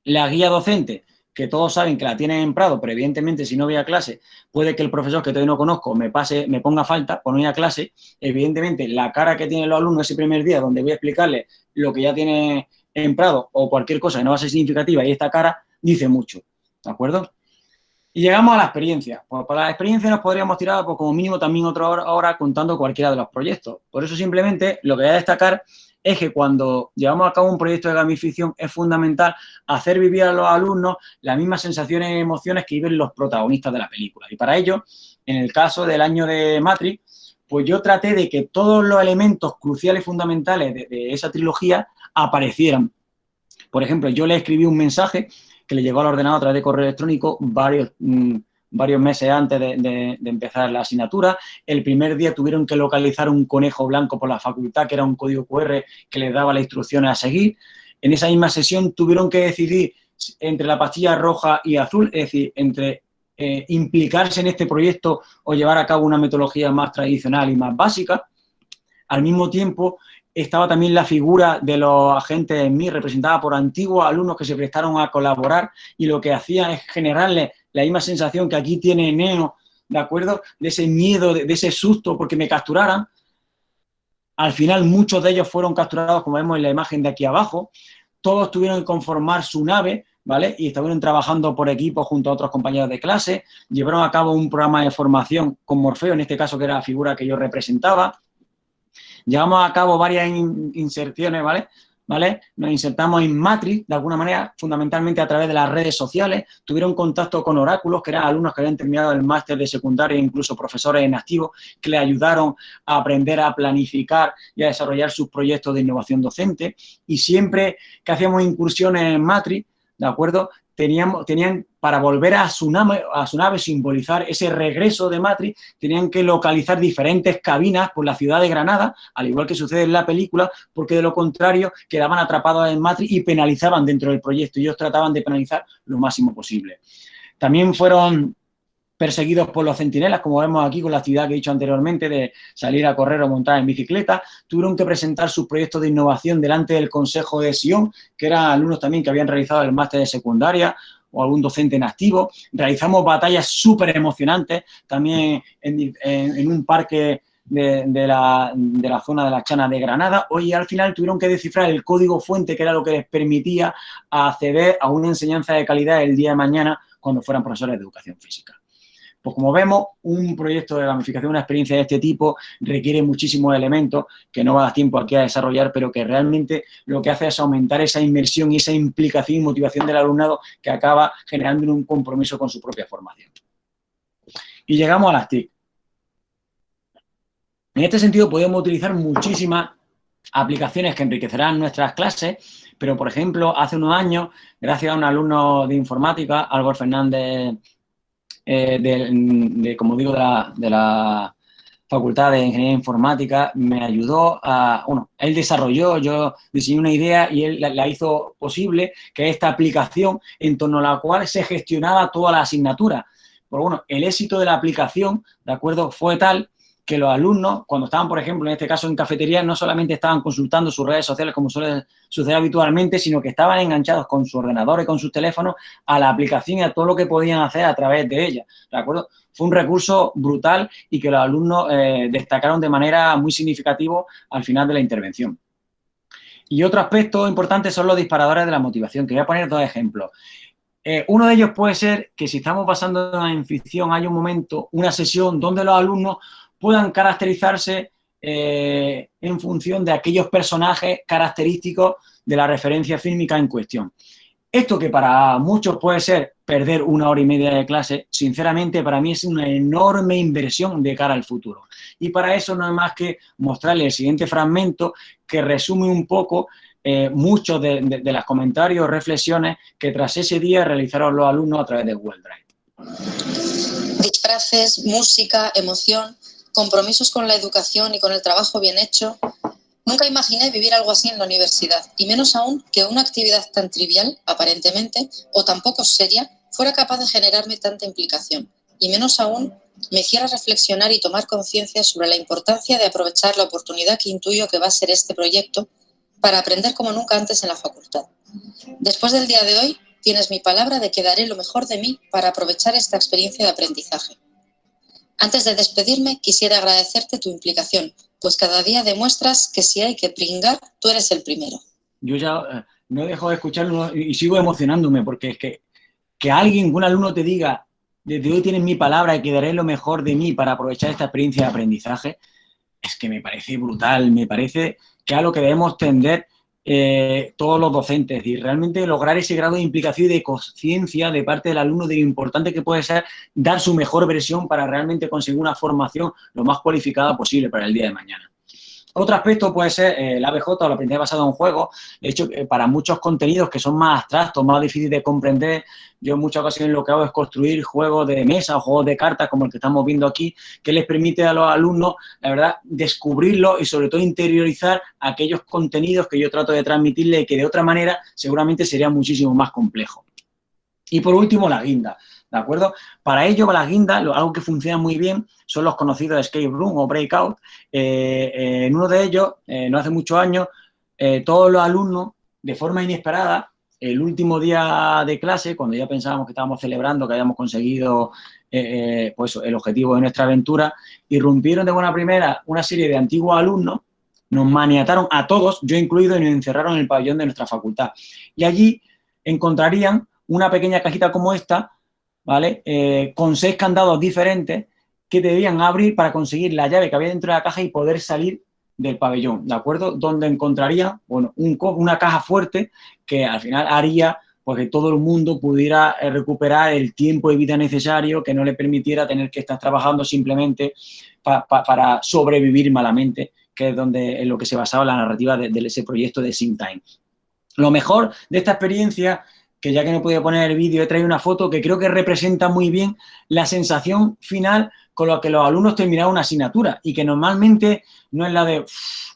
la guía docente, que todos saben que la tienen en Prado, pero evidentemente si no voy a clase, puede que el profesor que todavía no conozco me pase, me ponga falta por no ir a clase, evidentemente la cara que tienen los alumnos ese primer día donde voy a explicarle lo que ya tiene en Prado o cualquier cosa que no va a ser significativa y esta cara dice mucho, ¿de acuerdo? Y llegamos a la experiencia. Pues para la experiencia nos podríamos tirar pues, como mínimo también otra hora, contando cualquiera de los proyectos. Por eso simplemente lo que voy a destacar es que cuando llevamos a cabo un proyecto de gamificación es fundamental hacer vivir a los alumnos las mismas sensaciones y emociones que viven los protagonistas de la película. Y para ello, en el caso del año de Matrix, pues yo traté de que todos los elementos cruciales y fundamentales de, esa trilogía aparecieran. Por ejemplo, yo le escribí un mensaje que le llegó al ordenador a través de correo electrónico varios... Varios meses antes de, empezar la asignatura. El primer día tuvieron que localizar un conejo blanco por la facultad, que era un código QR que les daba las instrucciones a seguir. En esa misma sesión tuvieron que decidir entre la pastilla roja y azul, es decir, entre eh, implicarse en este proyecto o llevar a cabo una metodología más tradicional y más básica. al mismo tiempo estaba también la figura de los agentes en mí, representada por antiguos alumnos que se prestaron a colaborar y lo que hacía es generarle la misma sensación que aquí tiene Neo, ¿de acuerdo? De ese miedo, de, ese susto porque me capturaran. Al final muchos de ellos fueron capturados, como vemos en la imagen de aquí abajo. Todos tuvieron que conformar su nave, ¿vale? Y estuvieron trabajando por equipo junto a otros compañeros de clase. Llevaron a cabo un programa de formación con Morfeo, en este caso que era la figura que yo representaba. Llevamos a cabo varias inserciones, ¿vale? ¿Vale? Nos insertamos en Matrix, de alguna manera, fundamentalmente a través de las redes sociales. Tuvieron contacto con oráculos, que eran alumnos que habían terminado el máster de secundaria, incluso profesores en activo, que les ayudaron a aprender a planificar y a desarrollar sus proyectos de innovación docente. Y siempre que hacíamos incursiones en Matrix, ¿de acuerdo? Tenían, para volver a su, nave, a su nave, simbolizar ese regreso de Matrix, tenían que localizar diferentes cabinas por la ciudad de Granada, al igual que sucede en la película, porque de lo contrario quedaban atrapados en Matrix y penalizaban dentro del proyecto. Ellos trataban de penalizar lo máximo posible. También fueron perseguidos por los centinelas, como vemos aquí con la actividad que he dicho anteriormente de salir a correr o montar en bicicleta, tuvieron que presentar sus proyectos de innovación delante del Consejo de Sion, que eran alumnos también que habían realizado el máster de secundaria o algún docente en activo. Realizamos batallas súper emocionantes también en, un parque de, la, zona de la Chana de Granada. Hoy al final tuvieron que descifrar el código fuente, que era lo que les permitía acceder a una enseñanza de calidad el día de mañana cuando fueran profesores de educación física. Pues como vemos, un proyecto de gamificación, una experiencia de este tipo, requiere muchísimos elementos que no va a dar tiempo aquí a desarrollar, pero que realmente lo que hace es aumentar esa inmersión y esa implicación y motivación del alumnado que acaba generando un compromiso con su propia formación. Y llegamos a las TIC. En este sentido, podemos utilizar muchísimas aplicaciones que enriquecerán nuestras clases, pero, por ejemplo, hace unos años, gracias a un alumno de informática, Álvaro Fernández eh, de, como digo, de la, Facultad de Ingeniería Informática, me ayudó a, bueno, él desarrolló, yo diseñé una idea y él la, hizo posible, que esta aplicación en torno a la cual se gestionaba toda la asignatura. Pero bueno, el éxito de la aplicación, ¿de acuerdo?, fue tal que los alumnos, cuando estaban, por ejemplo, en este caso en cafetería, no solamente estaban consultando sus redes sociales como suele suceder habitualmente, sino que estaban enganchados con su ordenador y con sus teléfonos a la aplicación y a todo lo que podían hacer a través de ella, ¿de acuerdo? Fue un recurso brutal y que los alumnos eh, destacaron de manera muy significativa al final de la intervención. Y otro aspecto importante son los disparadores de la motivación, que voy a poner dos ejemplos. Eh, uno de ellos puede ser que si estamos pasando en ficción, hay un momento, una sesión donde los alumnos puedan caracterizarse eh, en función de aquellos personajes característicos de la referencia fílmica en cuestión. Esto que para muchos puede ser perder una hora y media de clase, sinceramente para mí es una enorme inversión de cara al futuro. Y para eso no es más que mostrarle el siguiente fragmento que resume un poco eh, muchos de, de, los comentarios o reflexiones que tras ese día realizaron los alumnos a través de Google Drive. Disfraces, música, emoción, compromisos con la educación y con el trabajo bien hecho, nunca imaginé vivir algo así en la universidad, y menos aún que una actividad tan trivial, aparentemente, o tan poco seria, fuera capaz de generarme tanta implicación, y menos aún me hiciera reflexionar y tomar conciencia sobre la importancia de aprovechar la oportunidad que intuyo que va a ser este proyecto para aprender como nunca antes en la facultad. Después del día de hoy, tienes mi palabra de que daré lo mejor de mí para aprovechar esta experiencia de aprendizaje. Antes de despedirme, quisiera agradecerte tu implicación, pues cada día demuestras que si hay que pringar, tú eres el primero. Yo ya eh, no dejo de escucharlo y sigo emocionándome, porque es que, que alguien, un alumno te diga, desde hoy tienes mi palabra y que daré lo mejor de mí para aprovechar esta experiencia de aprendizaje, es que me parece brutal, me parece que a lo que debemos tender eh, todos los docentes y realmente lograr ese grado de implicación y de conciencia de parte del alumno de lo importante que puede ser dar su mejor versión para realmente conseguir una formación lo más cualificada posible para el día de mañana. Otro aspecto puede ser eh, el ABJ o la aprendizaje basado en juego. De hecho, eh, para muchos contenidos que son más abstractos, más difíciles de comprender, yo en muchas ocasiones lo que hago es construir juegos de mesa o juegos de cartas como el que estamos viendo aquí, que les permite a los alumnos, la verdad, descubrirlo y sobre todo interiorizar aquellos contenidos que yo trato de transmitirle que de otra manera seguramente sería muchísimo más complejo. Y por último, la guinda. ¿De acuerdo? Para ello, para las guindas, algo que funciona muy bien son los conocidos escape room o breakout. Eh, eh, en uno de ellos, eh, no hace muchos años, todos los alumnos, de forma inesperada, el último día de clase, cuando ya pensábamos que estábamos celebrando, que habíamos conseguido pues, el objetivo de nuestra aventura, irrumpieron de buena primera una serie de antiguos alumnos, nos maniataron a todos, yo incluido, y nos encerraron en el pabellón de nuestra facultad. Y allí encontrarían una pequeña cajita como esta, ¿vale? Eh, con seis candados diferentes que debían abrir para conseguir la llave que había dentro de la caja y poder salir del pabellón, ¿de acuerdo? Donde encontraría, bueno, una caja fuerte que al final haría pues, que todo el mundo pudiera eh, recuperar el tiempo de vida necesario que no le permitiera tener que estar trabajando simplemente para sobrevivir malamente, que es donde en lo que se basaba la narrativa de, ese proyecto de Sim Time. Lo mejor de esta experiencia que ya que no podía poner el vídeo, he traído una foto que creo que representa muy bien la sensación final con la que los alumnos terminaron una asignatura y que normalmente no es la de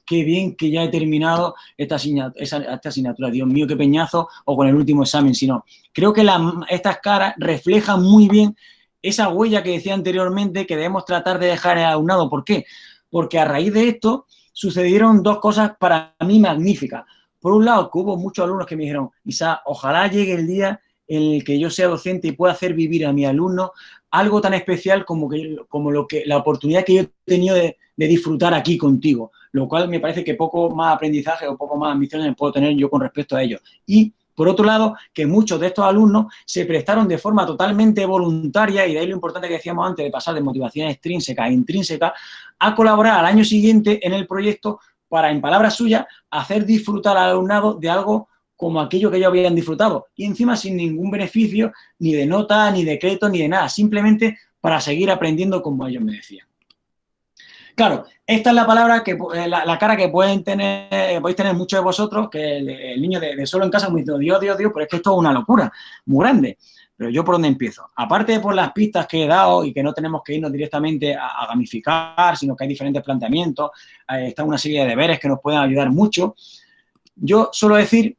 qué bien que ya he terminado esta asignatura, Dios mío, qué peñazo, o con el último examen, sino creo que estas caras reflejan muy bien esa huella que decía anteriormente que debemos tratar de dejar el alumnado. ¿Por qué? Porque a raíz de esto sucedieron dos cosas para mí magníficas. Por un lado, que hubo muchos alumnos que me dijeron, Isa, ojalá llegue el día en el que yo sea docente y pueda hacer vivir a mi alumno algo tan especial como, que, como lo que, la oportunidad que yo he tenido de, disfrutar aquí contigo, lo cual me parece que poco más aprendizaje o poco más ambiciones puedo tener yo con respecto a ellos. Y, por otro lado, que muchos de estos alumnos se prestaron de forma totalmente voluntaria, y de ahí lo importante que decíamos antes de pasar de motivación extrínseca a intrínseca, a colaborar al año siguiente en el proyecto para, en palabras suyas, hacer disfrutar al alumnado de algo como aquello que ellos habían disfrutado. Y encima sin ningún beneficio, ni de nota, ni de crédito, ni de nada. Simplemente para seguir aprendiendo como ellos me decían. Claro, esta es la palabra, que eh, la, cara que pueden tener, eh, podéis tener muchos de vosotros, que el, niño de, solo en casa me dice, Dios, Dios, Dios, pero es que esto es una locura, muy grande. Pero yo por dónde empiezo. Aparte de por las pistas que he dado y que no tenemos que irnos directamente a, gamificar, sino que hay diferentes planteamientos, eh, está una serie de deberes que nos pueden ayudar mucho. Yo suelo decir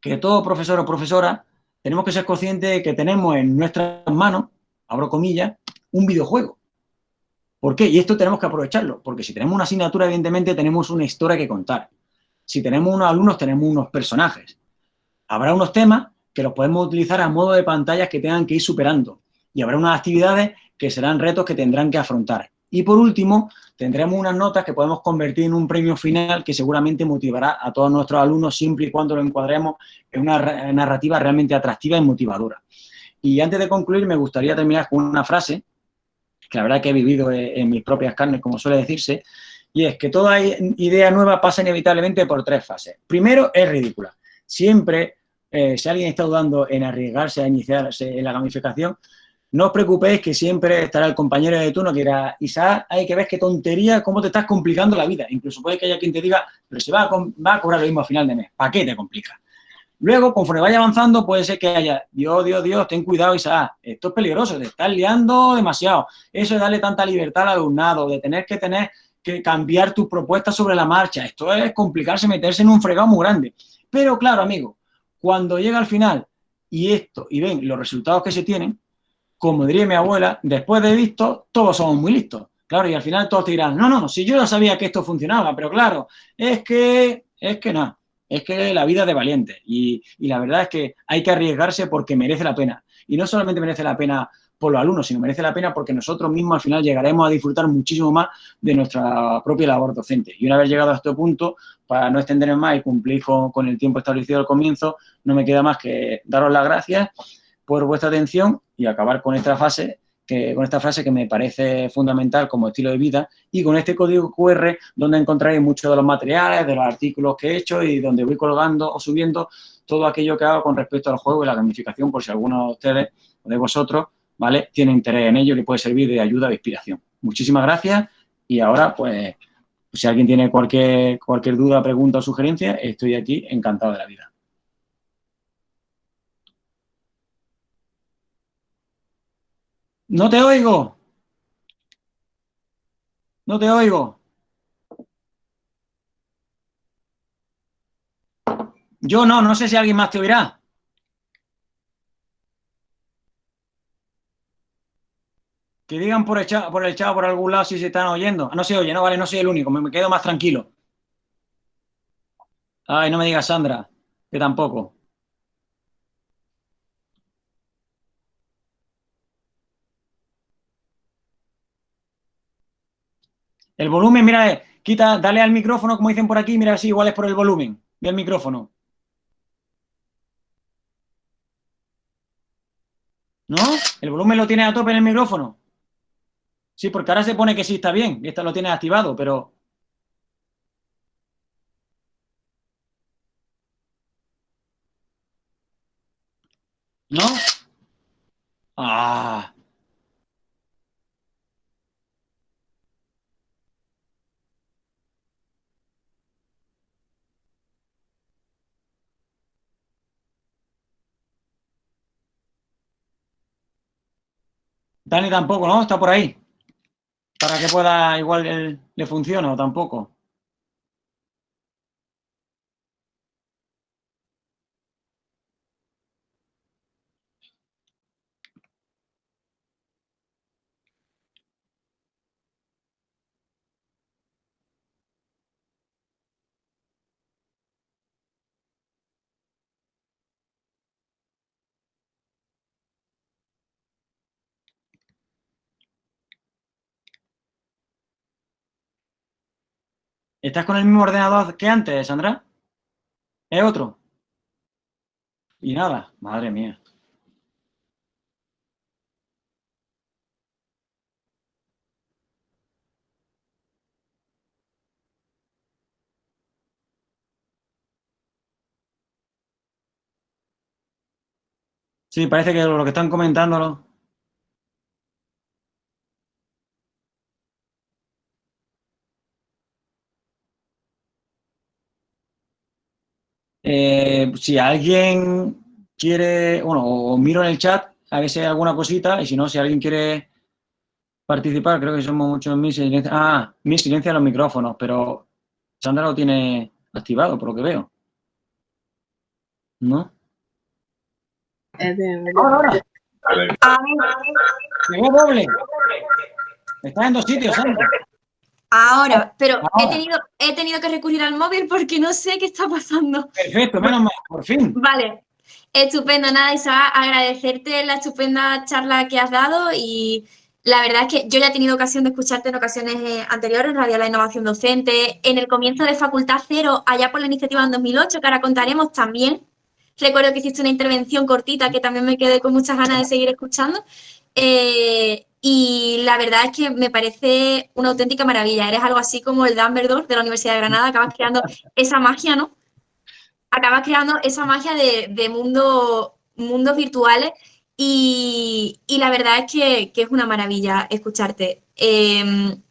que todo profesor o profesora tenemos que ser conscientes de que tenemos en nuestras manos, abro comillas, un videojuego. ¿Por qué? Y esto tenemos que aprovecharlo, porque si tenemos una asignatura, evidentemente tenemos una historia que contar. Si tenemos unos alumnos, tenemos unos personajes. Habrá unos temas que los podemos utilizar a modo de pantallas que tengan que ir superando. Y habrá unas actividades que serán retos que tendrán que afrontar. Y por último, tendremos unas notas que podemos convertir en un premio final que seguramente motivará a todos nuestros alumnos siempre y cuando lo encuadremos en una narrativa realmente atractiva y motivadora. Y antes de concluir, me gustaría terminar con una frase que la verdad que he vivido en mis propias carnes, como suele decirse, y es que toda idea nueva pasa inevitablemente por tres fases. Primero, es ridícula. Siempre eh, si alguien está dudando en arriesgarse a iniciarse en la gamificación, no os preocupéis que siempre estará el compañero de turno que dirá, Isaac, hay que ver qué tontería, cómo te estás complicando la vida. Incluso puede que haya quien te diga, pero si va a, cobrar lo mismo a final de mes, ¿para qué te complica? Luego, conforme vaya avanzando, puede ser que haya, Dios, Dios, Dios, ten cuidado, Isaac, esto es peligroso, te estás liando demasiado. Eso es darle tanta libertad al alumnado, de tener que tener que cambiar tu propuesta sobre la marcha. Esto es complicarse, meterse en un fregado muy grande. Pero claro, amigo, cuando llega al final y esto, y ven los resultados que se tienen, como diría mi abuela, después de visto, todos somos muy listos. Claro, y al final todos te dirán, no, no, si yo ya sabía que esto funcionaba, pero claro, es que, es que nada, es que la vida es de valiente. Y, y la verdad es que hay que arriesgarse porque merece la pena. Y no solamente merece la pena por los alumnos, sino merece la pena porque nosotros mismos al final llegaremos a disfrutar muchísimo más de nuestra propia labor docente. Y una vez llegado a este punto, no extenderme más y cumplir con, el tiempo establecido al comienzo, no me queda más que daros las gracias por vuestra atención y acabar con esta fase que, con esta frase que me parece fundamental como estilo de vida y con este código QR donde encontraréis muchos de los materiales, de los artículos que he hecho y donde voy colgando o subiendo todo aquello que hago con respecto al juego y la gamificación por si alguno de ustedes o de vosotros ¿vale? Tiene interés en ello y le puede servir de ayuda o inspiración. Muchísimas gracias y ahora, si alguien tiene cualquier, cualquier duda, pregunta o sugerencia, estoy aquí encantado de la vida. No te oigo. No te oigo. Yo no, no sé si alguien más te oirá. Que digan por el, chat, por el chat por algún lado si se están oyendo. Ah, no se oye, no, vale, no soy el único, me, me quedo más tranquilo. Ay, no me digas Sandra, que tampoco. El volumen, mira, eh, quita, dale al micrófono, como dicen por aquí, mira si igual es por el volumen del micrófono. ¿No? ¿El volumen lo tiene a tope en el micrófono? Sí, porque ahora se pone que sí está bien, y esta lo tiene activado, pero... ¿No? Ah... Dani tampoco, ¿no? Está por ahí. Para que pueda, igual le funcione o tampoco. ¿Estás con el mismo ordenador que antes, Sandra? ¿Es otro? Y nada, madre mía. Sí, parece que lo que están comentándolo Eh, si alguien quiere, bueno, o miro en el chat a ver si hay alguna cosita y si no, si alguien quiere participar, creo que somos muchos mis silencia. Ah, mi silencia los micrófonos, pero Sandra lo tiene activado, por lo que veo. ¿No? Ahora, ahora. Llegó doble. Está en dos sitios, Sandra. Ahora, pero He, tenido, he tenido que recurrir al móvil porque no sé qué está pasando. Perfecto, menos mal, por fin. Vale, estupendo. Nada, Isa, agradecerte la estupenda charla que has dado y la verdad es que yo ya he tenido ocasión de escucharte en ocasiones eh, anteriores en Radio La Innovación Docente, en el comienzo de Facultad Cero, allá por la iniciativa en 2008, que ahora contaremos también. Recuerdo que hiciste una intervención cortita que también me quedé con muchas ganas de seguir escuchando. Eh, y la verdad es que me parece una auténtica maravilla. Eres algo así como el Dumbledore de la Universidad de Granada, acabas creando esa magia, ¿no? Acabas creando esa magia de, mundo, mundos virtuales y, la verdad es que, es una maravilla escucharte. Em,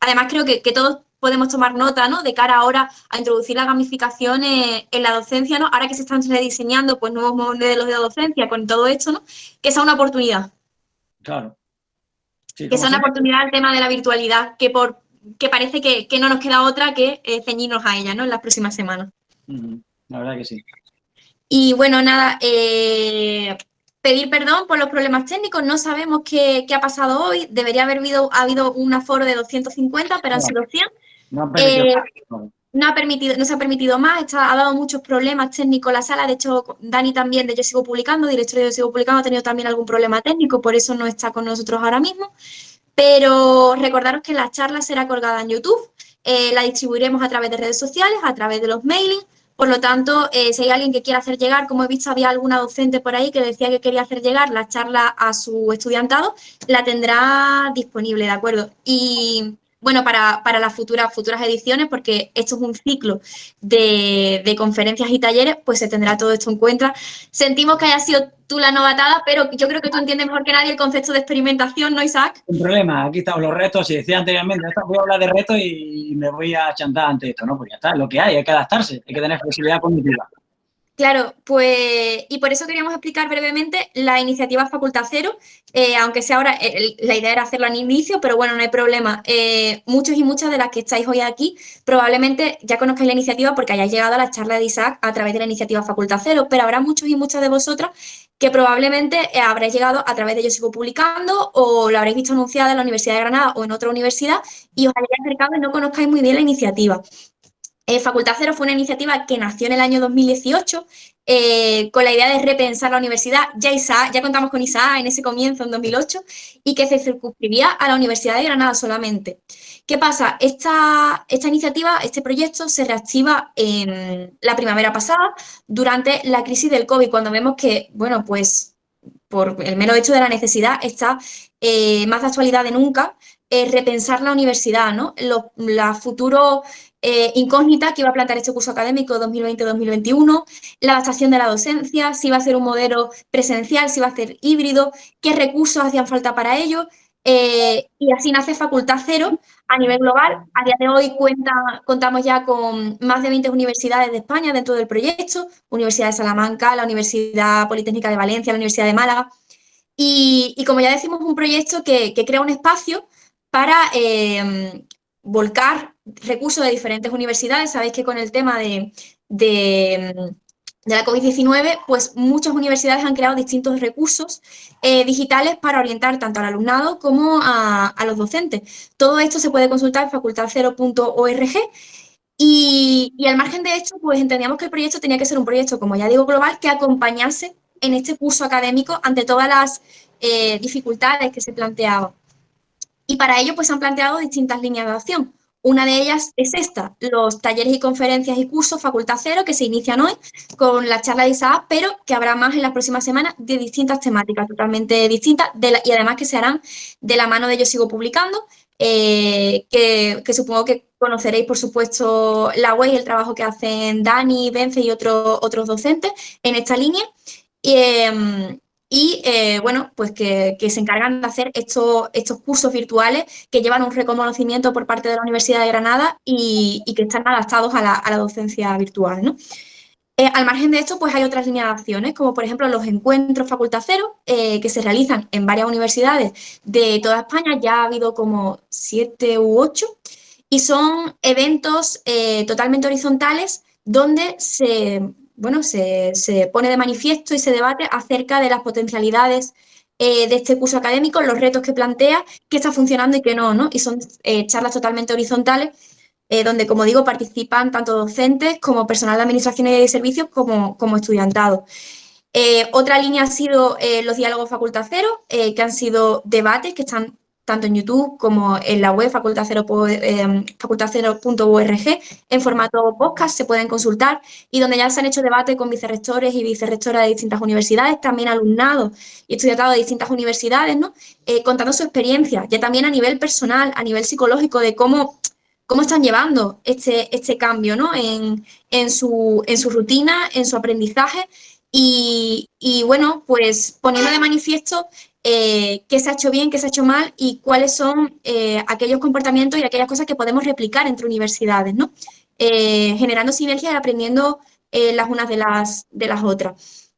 además, creo que, todos podemos tomar nota, ¿no? De cara ahora a introducir la gamificación en la docencia, ¿no? Ahora que se están rediseñando pues, nuevos modelos de docencia con todo esto, ¿no? Que sea una oportunidad. Claro que sea una oportunidad el tema de la virtualidad, que por que parece que, no nos queda otra que eh, ceñirnos a ella ¿no? en las próximas semanas. La verdad que sí. Y bueno, nada, eh, pedir perdón por los problemas técnicos, no sabemos qué, ha pasado hoy, debería haber habido, habido un aforo de 250, pero han sido 100. No, no, ha permitido, no se ha permitido más, ha dado muchos problemas técnicos la sala, de hecho Dani también de Yo Sigo Publicando, director de Yo Sigo Publicando, ha tenido también algún problema técnico, por eso no está con nosotros ahora mismo, pero recordaros que la charla será colgada en YouTube, eh, la distribuiremos a través de redes sociales, a través de los mailings, por lo tanto, eh, si hay alguien que quiera hacer llegar, como he visto había alguna docente por ahí que decía que quería hacer llegar la charla a su estudiantado, la tendrá disponible, ¿de acuerdo? Y bueno, para, las futuras, futuras ediciones, porque esto es un ciclo de, conferencias y talleres, pues se tendrá todo esto en cuenta. Sentimos que haya sido tú la novatada, pero yo creo que tú entiendes mejor que nadie el concepto de experimentación, ¿no, Isaac? Un problema, aquí están los retos, y decía anteriormente, voy a hablar de retos y me voy a chantar ante esto, ¿no? Pues ya está, es lo que hay, hay que adaptarse, hay que tener flexibilidad cognitiva. Claro, pues, y por eso queríamos explicar brevemente la iniciativa Facultad Cero, eh, aunque sea ahora, eh, la idea era hacerlo al inicio, pero bueno, no hay problema. Eh, muchos y muchas de las que estáis hoy aquí probablemente ya conozcáis la iniciativa porque hayáis llegado a la charla de Isaac a través de la iniciativa Facultad Cero, pero habrá muchos y muchas de vosotras que probablemente habréis llegado a través de Yo Sigo Publicando o lo habréis visto anunciada en la Universidad de Granada o en otra universidad y os hayáis acercado y no conozcáis muy bien la iniciativa. Eh, Facultad Cero fue una iniciativa que nació en el año 2018 eh, con la idea de repensar la universidad. Ya, ya contamos con ISA en ese comienzo, en 2008, y que se circunscribía a la Universidad de Granada solamente. ¿Qué pasa? Esta, esta iniciativa, este proyecto, se reactiva en la primavera pasada durante la crisis del COVID, cuando vemos que, bueno, pues por el mero hecho de la necesidad está eh, más de actualidad de nunca repensar la universidad, ¿no? Los, futuros eh, incógnita que iba a plantear este curso académico 2020-2021, la adaptación de la docencia, si va a ser un modelo presencial, si va a ser híbrido, qué recursos hacían falta para ello, eh, y así nace Facultad Cero a nivel global. A día de hoy cuenta, contamos ya con más de 20 universidades de España dentro del proyecto, Universidad de Salamanca, la Universidad Politécnica de Valencia, la Universidad de Málaga, y, como ya decimos, un proyecto que, crea un espacio para eh, volcar recursos de diferentes universidades. Sabéis que con el tema de, la COVID-19, pues muchas universidades han creado distintos recursos eh, digitales para orientar tanto al alumnado como a, los docentes. Todo esto se puede consultar en facultadcero.org y, y, al margen de esto, pues entendíamos que el proyecto tenía que ser un proyecto, como ya digo, global, que acompañase en este curso académico ante todas las eh, dificultades que se planteaban. Y para ello, pues han planteado distintas líneas de acción. Una de ellas es esta, los talleres y conferencias y cursos Facultad Cero que se inician hoy con la charla de ISAA, pero que habrá más en las próximas semanas de distintas temáticas totalmente distintas y además que se harán de la mano de Yo Sigo Publicando, eh, que, supongo que conoceréis, por supuesto, la web y el trabajo que hacen Dani, Bence y otros otros docentes en esta línea. Em, y eh, bueno, pues que, se encargan de hacer estos, estos cursos virtuales que llevan un reconocimiento por parte de la Universidad de Granada y, que están adaptados a la, docencia virtual. ¿no? Eh, al margen de esto, pues hay otras líneas de acciones, como por ejemplo los encuentros Facultad Cero, eh, que se realizan en varias universidades de toda España, ya ha habido como siete u ocho, y son eventos totalmente horizontales donde se bueno, se, pone de manifiesto y se debate acerca de las potencialidades eh, de este curso académico, los retos que plantea, qué está funcionando y qué no, ¿no? Y son eh, charlas totalmente horizontales, eh, donde, como digo, participan tanto docentes como personal de administración y servicios como, como estudiantado. otra línea ha sido los diálogos facultad cero, que han sido debates que están tanto en YouTube como en la web facultadcero.org eh, en formato podcast, se pueden consultar y donde ya se han hecho debates con vicerrectores y vicerrectoras de distintas universidades, también alumnados y estudiantes de distintas universidades, ¿no? Eh, contando su experiencia, ya también a nivel personal, a nivel psicológico, de cómo, cómo están llevando este, este cambio ¿no? en, en, su, en su rutina, en su aprendizaje y, bueno, pues poniendo de manifiesto eh, qué se ha hecho bien, qué se ha hecho mal y cuáles son eh, aquellos comportamientos y aquellas cosas que podemos replicar entre universidades, ¿no? Eh, generando sinergias y aprendiendo las unas de las, de las otras.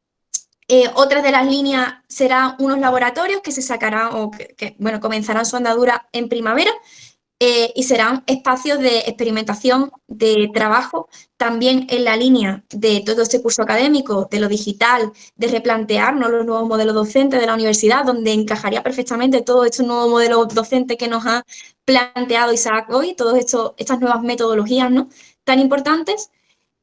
otras de las líneas serán unos laboratorios que se sacarán o que bueno, comenzarán su andadura en primavera, eh, y serán espacios de experimentación, de trabajo, también en la línea de todo este curso académico, de lo digital, de replantearnos los nuevos modelos docentes de la universidad, donde encajaría perfectamente todo este nuevo modelo docente que nos ha planteado Isaac hoy, todas estas nuevas metodologías ¿no? tan importantes.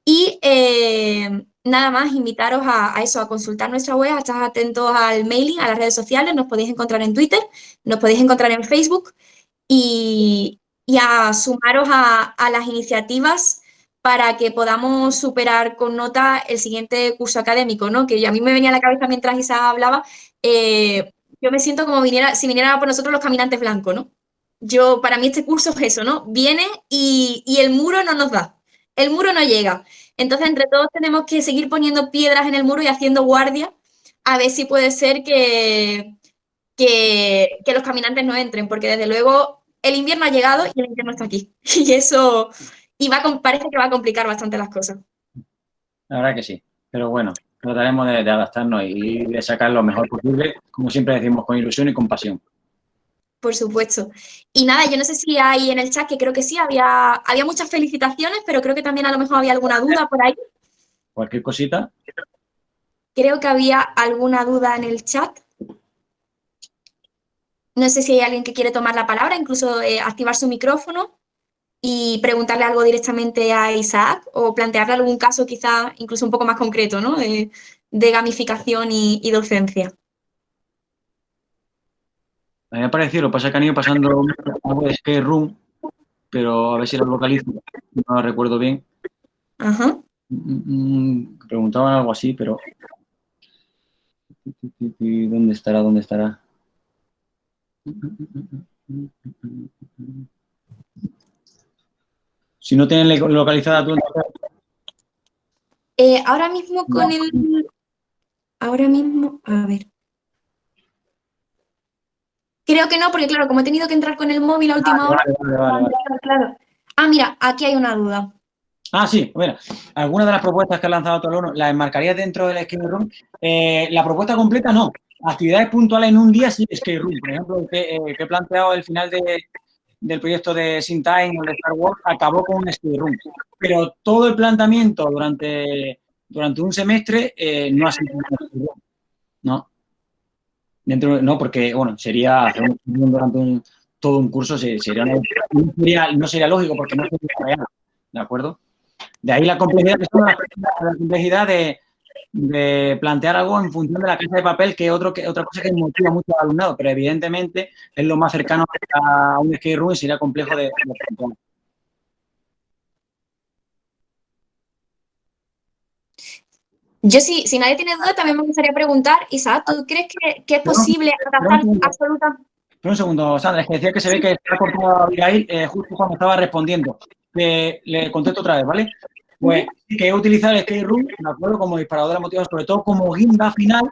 Y eh, nada más, invitaros a, a, eso, a consultar nuestra web, a estar atentos al mailing, a las redes sociales, nos podéis encontrar en Twitter, nos podéis encontrar en Facebook, y, a sumaros a, las iniciativas para que podamos superar con nota el siguiente curso académico, ¿no? Que a mí me venía a la cabeza mientras Isa hablaba, eh, yo me siento como viniera, si viniera por nosotros los caminantes blancos, ¿no? Yo, para mí este curso es eso, ¿no? Viene y, el muro no nos da, el muro no llega. Entonces, entre todos tenemos que seguir poniendo piedras en el muro y haciendo guardia a ver si puede ser que, que, los caminantes no entren, porque desde luego el invierno ha llegado y el invierno está aquí. Y eso y va, parece que va a complicar bastante las cosas. La verdad que sí. pero bueno, trataremos de, adaptarnos y de sacar lo mejor posible, como siempre decimos, con ilusión y con pasión. Por supuesto. Y nada, yo no sé si hay en el chat, que creo que sí, había, había muchas felicitaciones, pero creo que también a lo mejor había alguna duda por ahí. Cualquier cosita. Creo que había alguna duda en el chat. No sé si hay alguien que quiere tomar la palabra, incluso eh, activar su micrófono y preguntarle algo directamente a Isaac o plantearle algún caso quizá incluso un poco más concreto, ¿no? De, gamificación y, docencia. Me ha parecido, lo que pasa que han ido pasando algo de Room, pero a ver si lo localizo, no lo recuerdo bien. Ajá. Mm, mm, preguntaban algo así, pero... ¿Dónde estará? ¿Dónde estará? Si no tienen localizada tu eh, ahora mismo con el... Ahora mismo, a ver. Creo que no, porque claro, como he tenido que entrar con el móvil a última hora... Ah, mira, aquí hay una duda. Ah, sí, bueno, algunas de las propuestas que ha lanzado Tolono las enmarcarías dentro del Skate Room. Eh, la propuesta completa no, actividades puntuales en un día sí Skate Room. Por ejemplo, que, que he planteado el final del proyecto de Sin Time o de Star Wars acabó con un Skate Room. Pero todo el planteamiento durante, durante un semestre eh, no ha sido un Skate Room. No. Dentro, no, porque, bueno, sería hacer un durante todo un curso, sería, no sería lógico porque no sería real. ¿De acuerdo? De ahí la complejidad, la complejidad de, de plantear algo en función de la casa de papel, que, otro, que otra cosa que motiva mucho al alumnado, pero evidentemente es lo más cercano a un skate room y sería complejo de, plantear. Yo sí, si nadie tiene duda, también me gustaría preguntar, Isaac, ¿tú crees que, es posible adaptar absoluta? un segundo, Sandra, es que decía que se ve que está cortado a Abigail eh, justo cuando estaba respondiendo. le contesto otra vez, ¿vale? Pues que he utilizado el skate room, me acuerdo, como disparador de motivos, sobre todo como guinda final,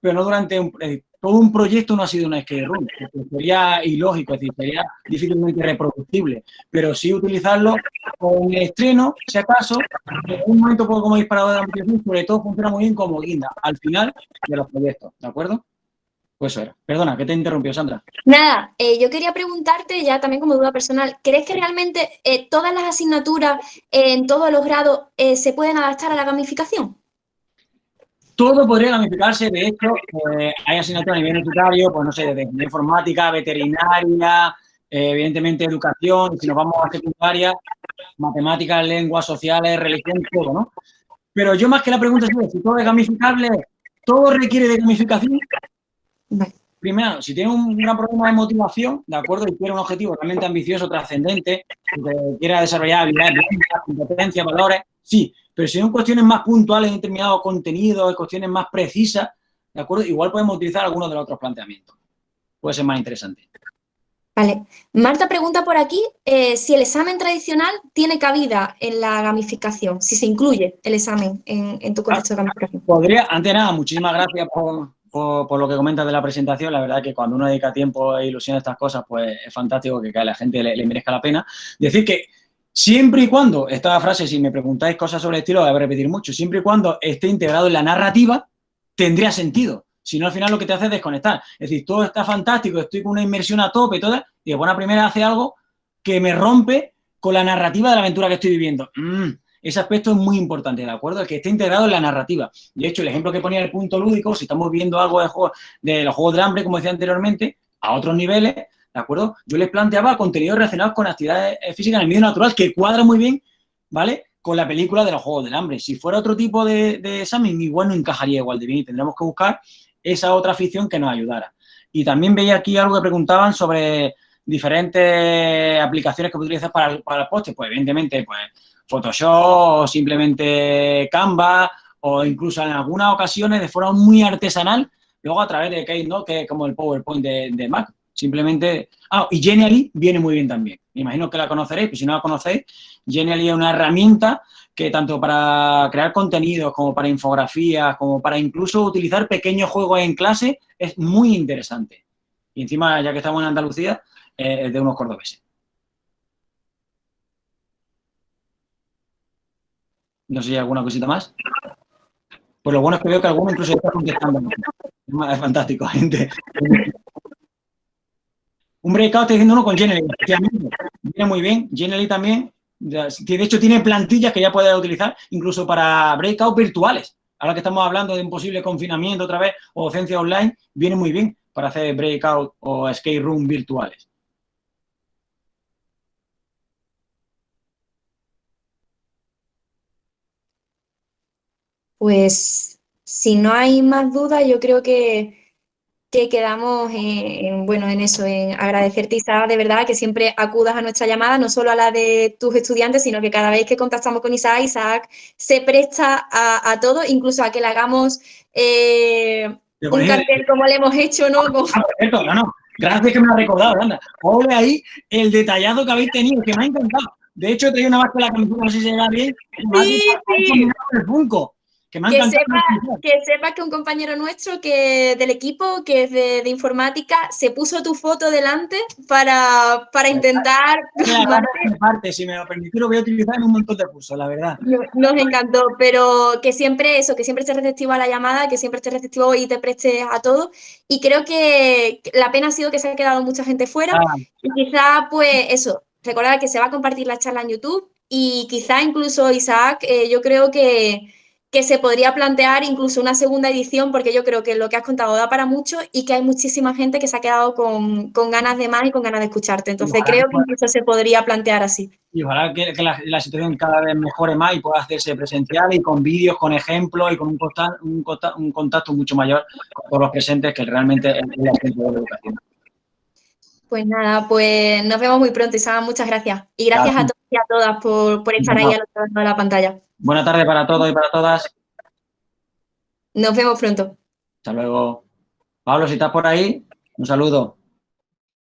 pero no durante un, eh, todo un proyecto no ha sido una skate room, sería ilógico, es decir, sería difícilmente reproducible, pero sí utilizarlo con estreno, si acaso, en un momento como disparador de motivación, sobre todo funciona muy bien como guinda, al final de los proyectos, ¿de acuerdo? Pues eso era. Perdona, que te interrumpió, Sandra. Nada, eh, yo quería preguntarte ya también como duda personal, ¿crees que realmente eh, todas las asignaturas en todos los grados eh, se pueden adaptar a la gamificación? Todo podría gamificarse, de hecho, hay asignaturas a nivel universitario, pues no sé, de informática, veterinaria, evidentemente educación, si nos vamos a secundaria, matemáticas, lenguas sociales, religión, todo, ¿no? Pero yo más que la pregunta es si todo es gamificable, ¿todo requiere de gamificación? Primero, si tiene un gran problema de motivación, ¿de acuerdo? Y quiere un objetivo realmente ambicioso, trascendente, que quiera desarrollar habilidades, competencias, valores, sí. Pero si son cuestiones más puntuales en determinados contenidos, cuestiones más precisas, ¿de acuerdo? Igual podemos utilizar algunos de los otros planteamientos. Puede ser más interesante. Vale. Marta pregunta por aquí eh, si el examen tradicional tiene cabida en la gamificación, si se incluye el examen en, tu contexto de gamificación. Podría, antes nada, muchísimas gracias por, por, lo que comentas de la presentación, la verdad que cuando uno dedica tiempo e ilusión a estas cosas, pues es fantástico que a la gente le, merezca la pena. Decir que siempre y cuando, esta frase, si me preguntáis cosas sobre el estilo, voy a repetir mucho, siempre y cuando esté integrado en la narrativa, tendría sentido. Si no, al final lo que te hace es desconectar. Es decir, todo está fantástico, estoy con una inmersión a tope y todo, y de buena primera hace algo que me rompe con la narrativa de la aventura que estoy viviendo. Mm, ese aspecto es muy importante, ¿de acuerdo? El que esté integrado en la narrativa. De hecho, el ejemplo que ponía el punto lúdico, si estamos viendo algo de, juego, de los juegos de hambre, como decía anteriormente, a otros niveles, ¿de acuerdo? Yo les planteaba contenidos relacionados con actividades eh, físicas en el medio natural, que cuadra muy bien, ¿vale? Con la película de los Juegos del Hambre. Si fuera otro tipo de, de examen, igual no encajaría igual de bien y tendremos que buscar esa otra afición que nos ayudara. Y también veía aquí algo que preguntaban sobre diferentes aplicaciones que utilizar para, para el poste. Pues evidentemente, pues Photoshop o simplemente Canva o incluso en algunas ocasiones de forma muy artesanal, luego a través de Keynote, que es como el PowerPoint de, Mac. Simplemente... Ah, y Genially viene muy bien también. Me imagino que la conoceréis, pero si no la conocéis, Genially es una herramienta que tanto para crear contenidos como para infografías, como para incluso utilizar pequeños juegos en clase, es muy interesante. Y encima, ya que estamos en Andalucía, eh, es de unos cordobeses. No sé si hay alguna cosita más. Pues lo bueno es que veo que alguno incluso está contestando. Es fantástico, gente. Un breakout está diciendo uno con Genially. Viene muy bien. Genially también. De hecho, tiene plantillas que ya puedes utilizar incluso para breakout virtuales. Ahora que estamos hablando de un posible confinamiento otra vez o docencia online, viene muy bien para hacer breakout o escape room virtuales. Pues si no hay más dudas, yo creo que, quedamos en, bueno, en eso, en agradecerte, Isaac, de verdad, que siempre acudas a nuestra llamada, no solo a la de tus estudiantes, sino que cada vez que contactamos con Isaac, Isaac se presta a, todo, incluso a que le hagamos eh, un cartel como le hemos hecho, ¿no? Ah, no, no. Gracias que me lo has recordado, anda. Ole ahí el detallado que habéis tenido, que me ha encantado. De hecho, he una más con la camiseta, no sé si se ve bien. Sí, sí. El Funko que, sepa, que sepa que un compañero nuestro que del equipo, que es de, informática, se puso tu foto delante para, para intentar... Parte, si me lo permitís, lo voy a utilizar en un montón de cursos, la verdad. Nos encantó, pero que siempre eso, que siempre estés receptivo a la llamada, que siempre estés receptivo y te prestes a todo. Y creo que la pena ha sido que se ha quedado mucha gente fuera. Ah. Y quizá, pues eso, recordar que se va a compartir la charla en YouTube y quizá incluso Isaac, eh, yo creo que que se podría plantear incluso una segunda edición, porque yo creo que lo que has contado da para mucho y que hay muchísima gente que se ha quedado con, ganas de más y con ganas de escucharte. Entonces creo que incluso se podría plantear así. Y ojalá que, la, situación cada vez mejore más y pueda hacerse presencial y con vídeos, con ejemplos y con un, un, contacto mucho mayor con los presentes que realmente es la gente de la educación. Pues nada, pues nos vemos muy pronto, Isabel. Muchas gracias. Y gracias a todos y a todas por, por estar ahí al otro lado de la pantalla. Buena tarde para todos y para todas. Nos vemos pronto. Hasta luego. Pablo, si estás por ahí, un saludo.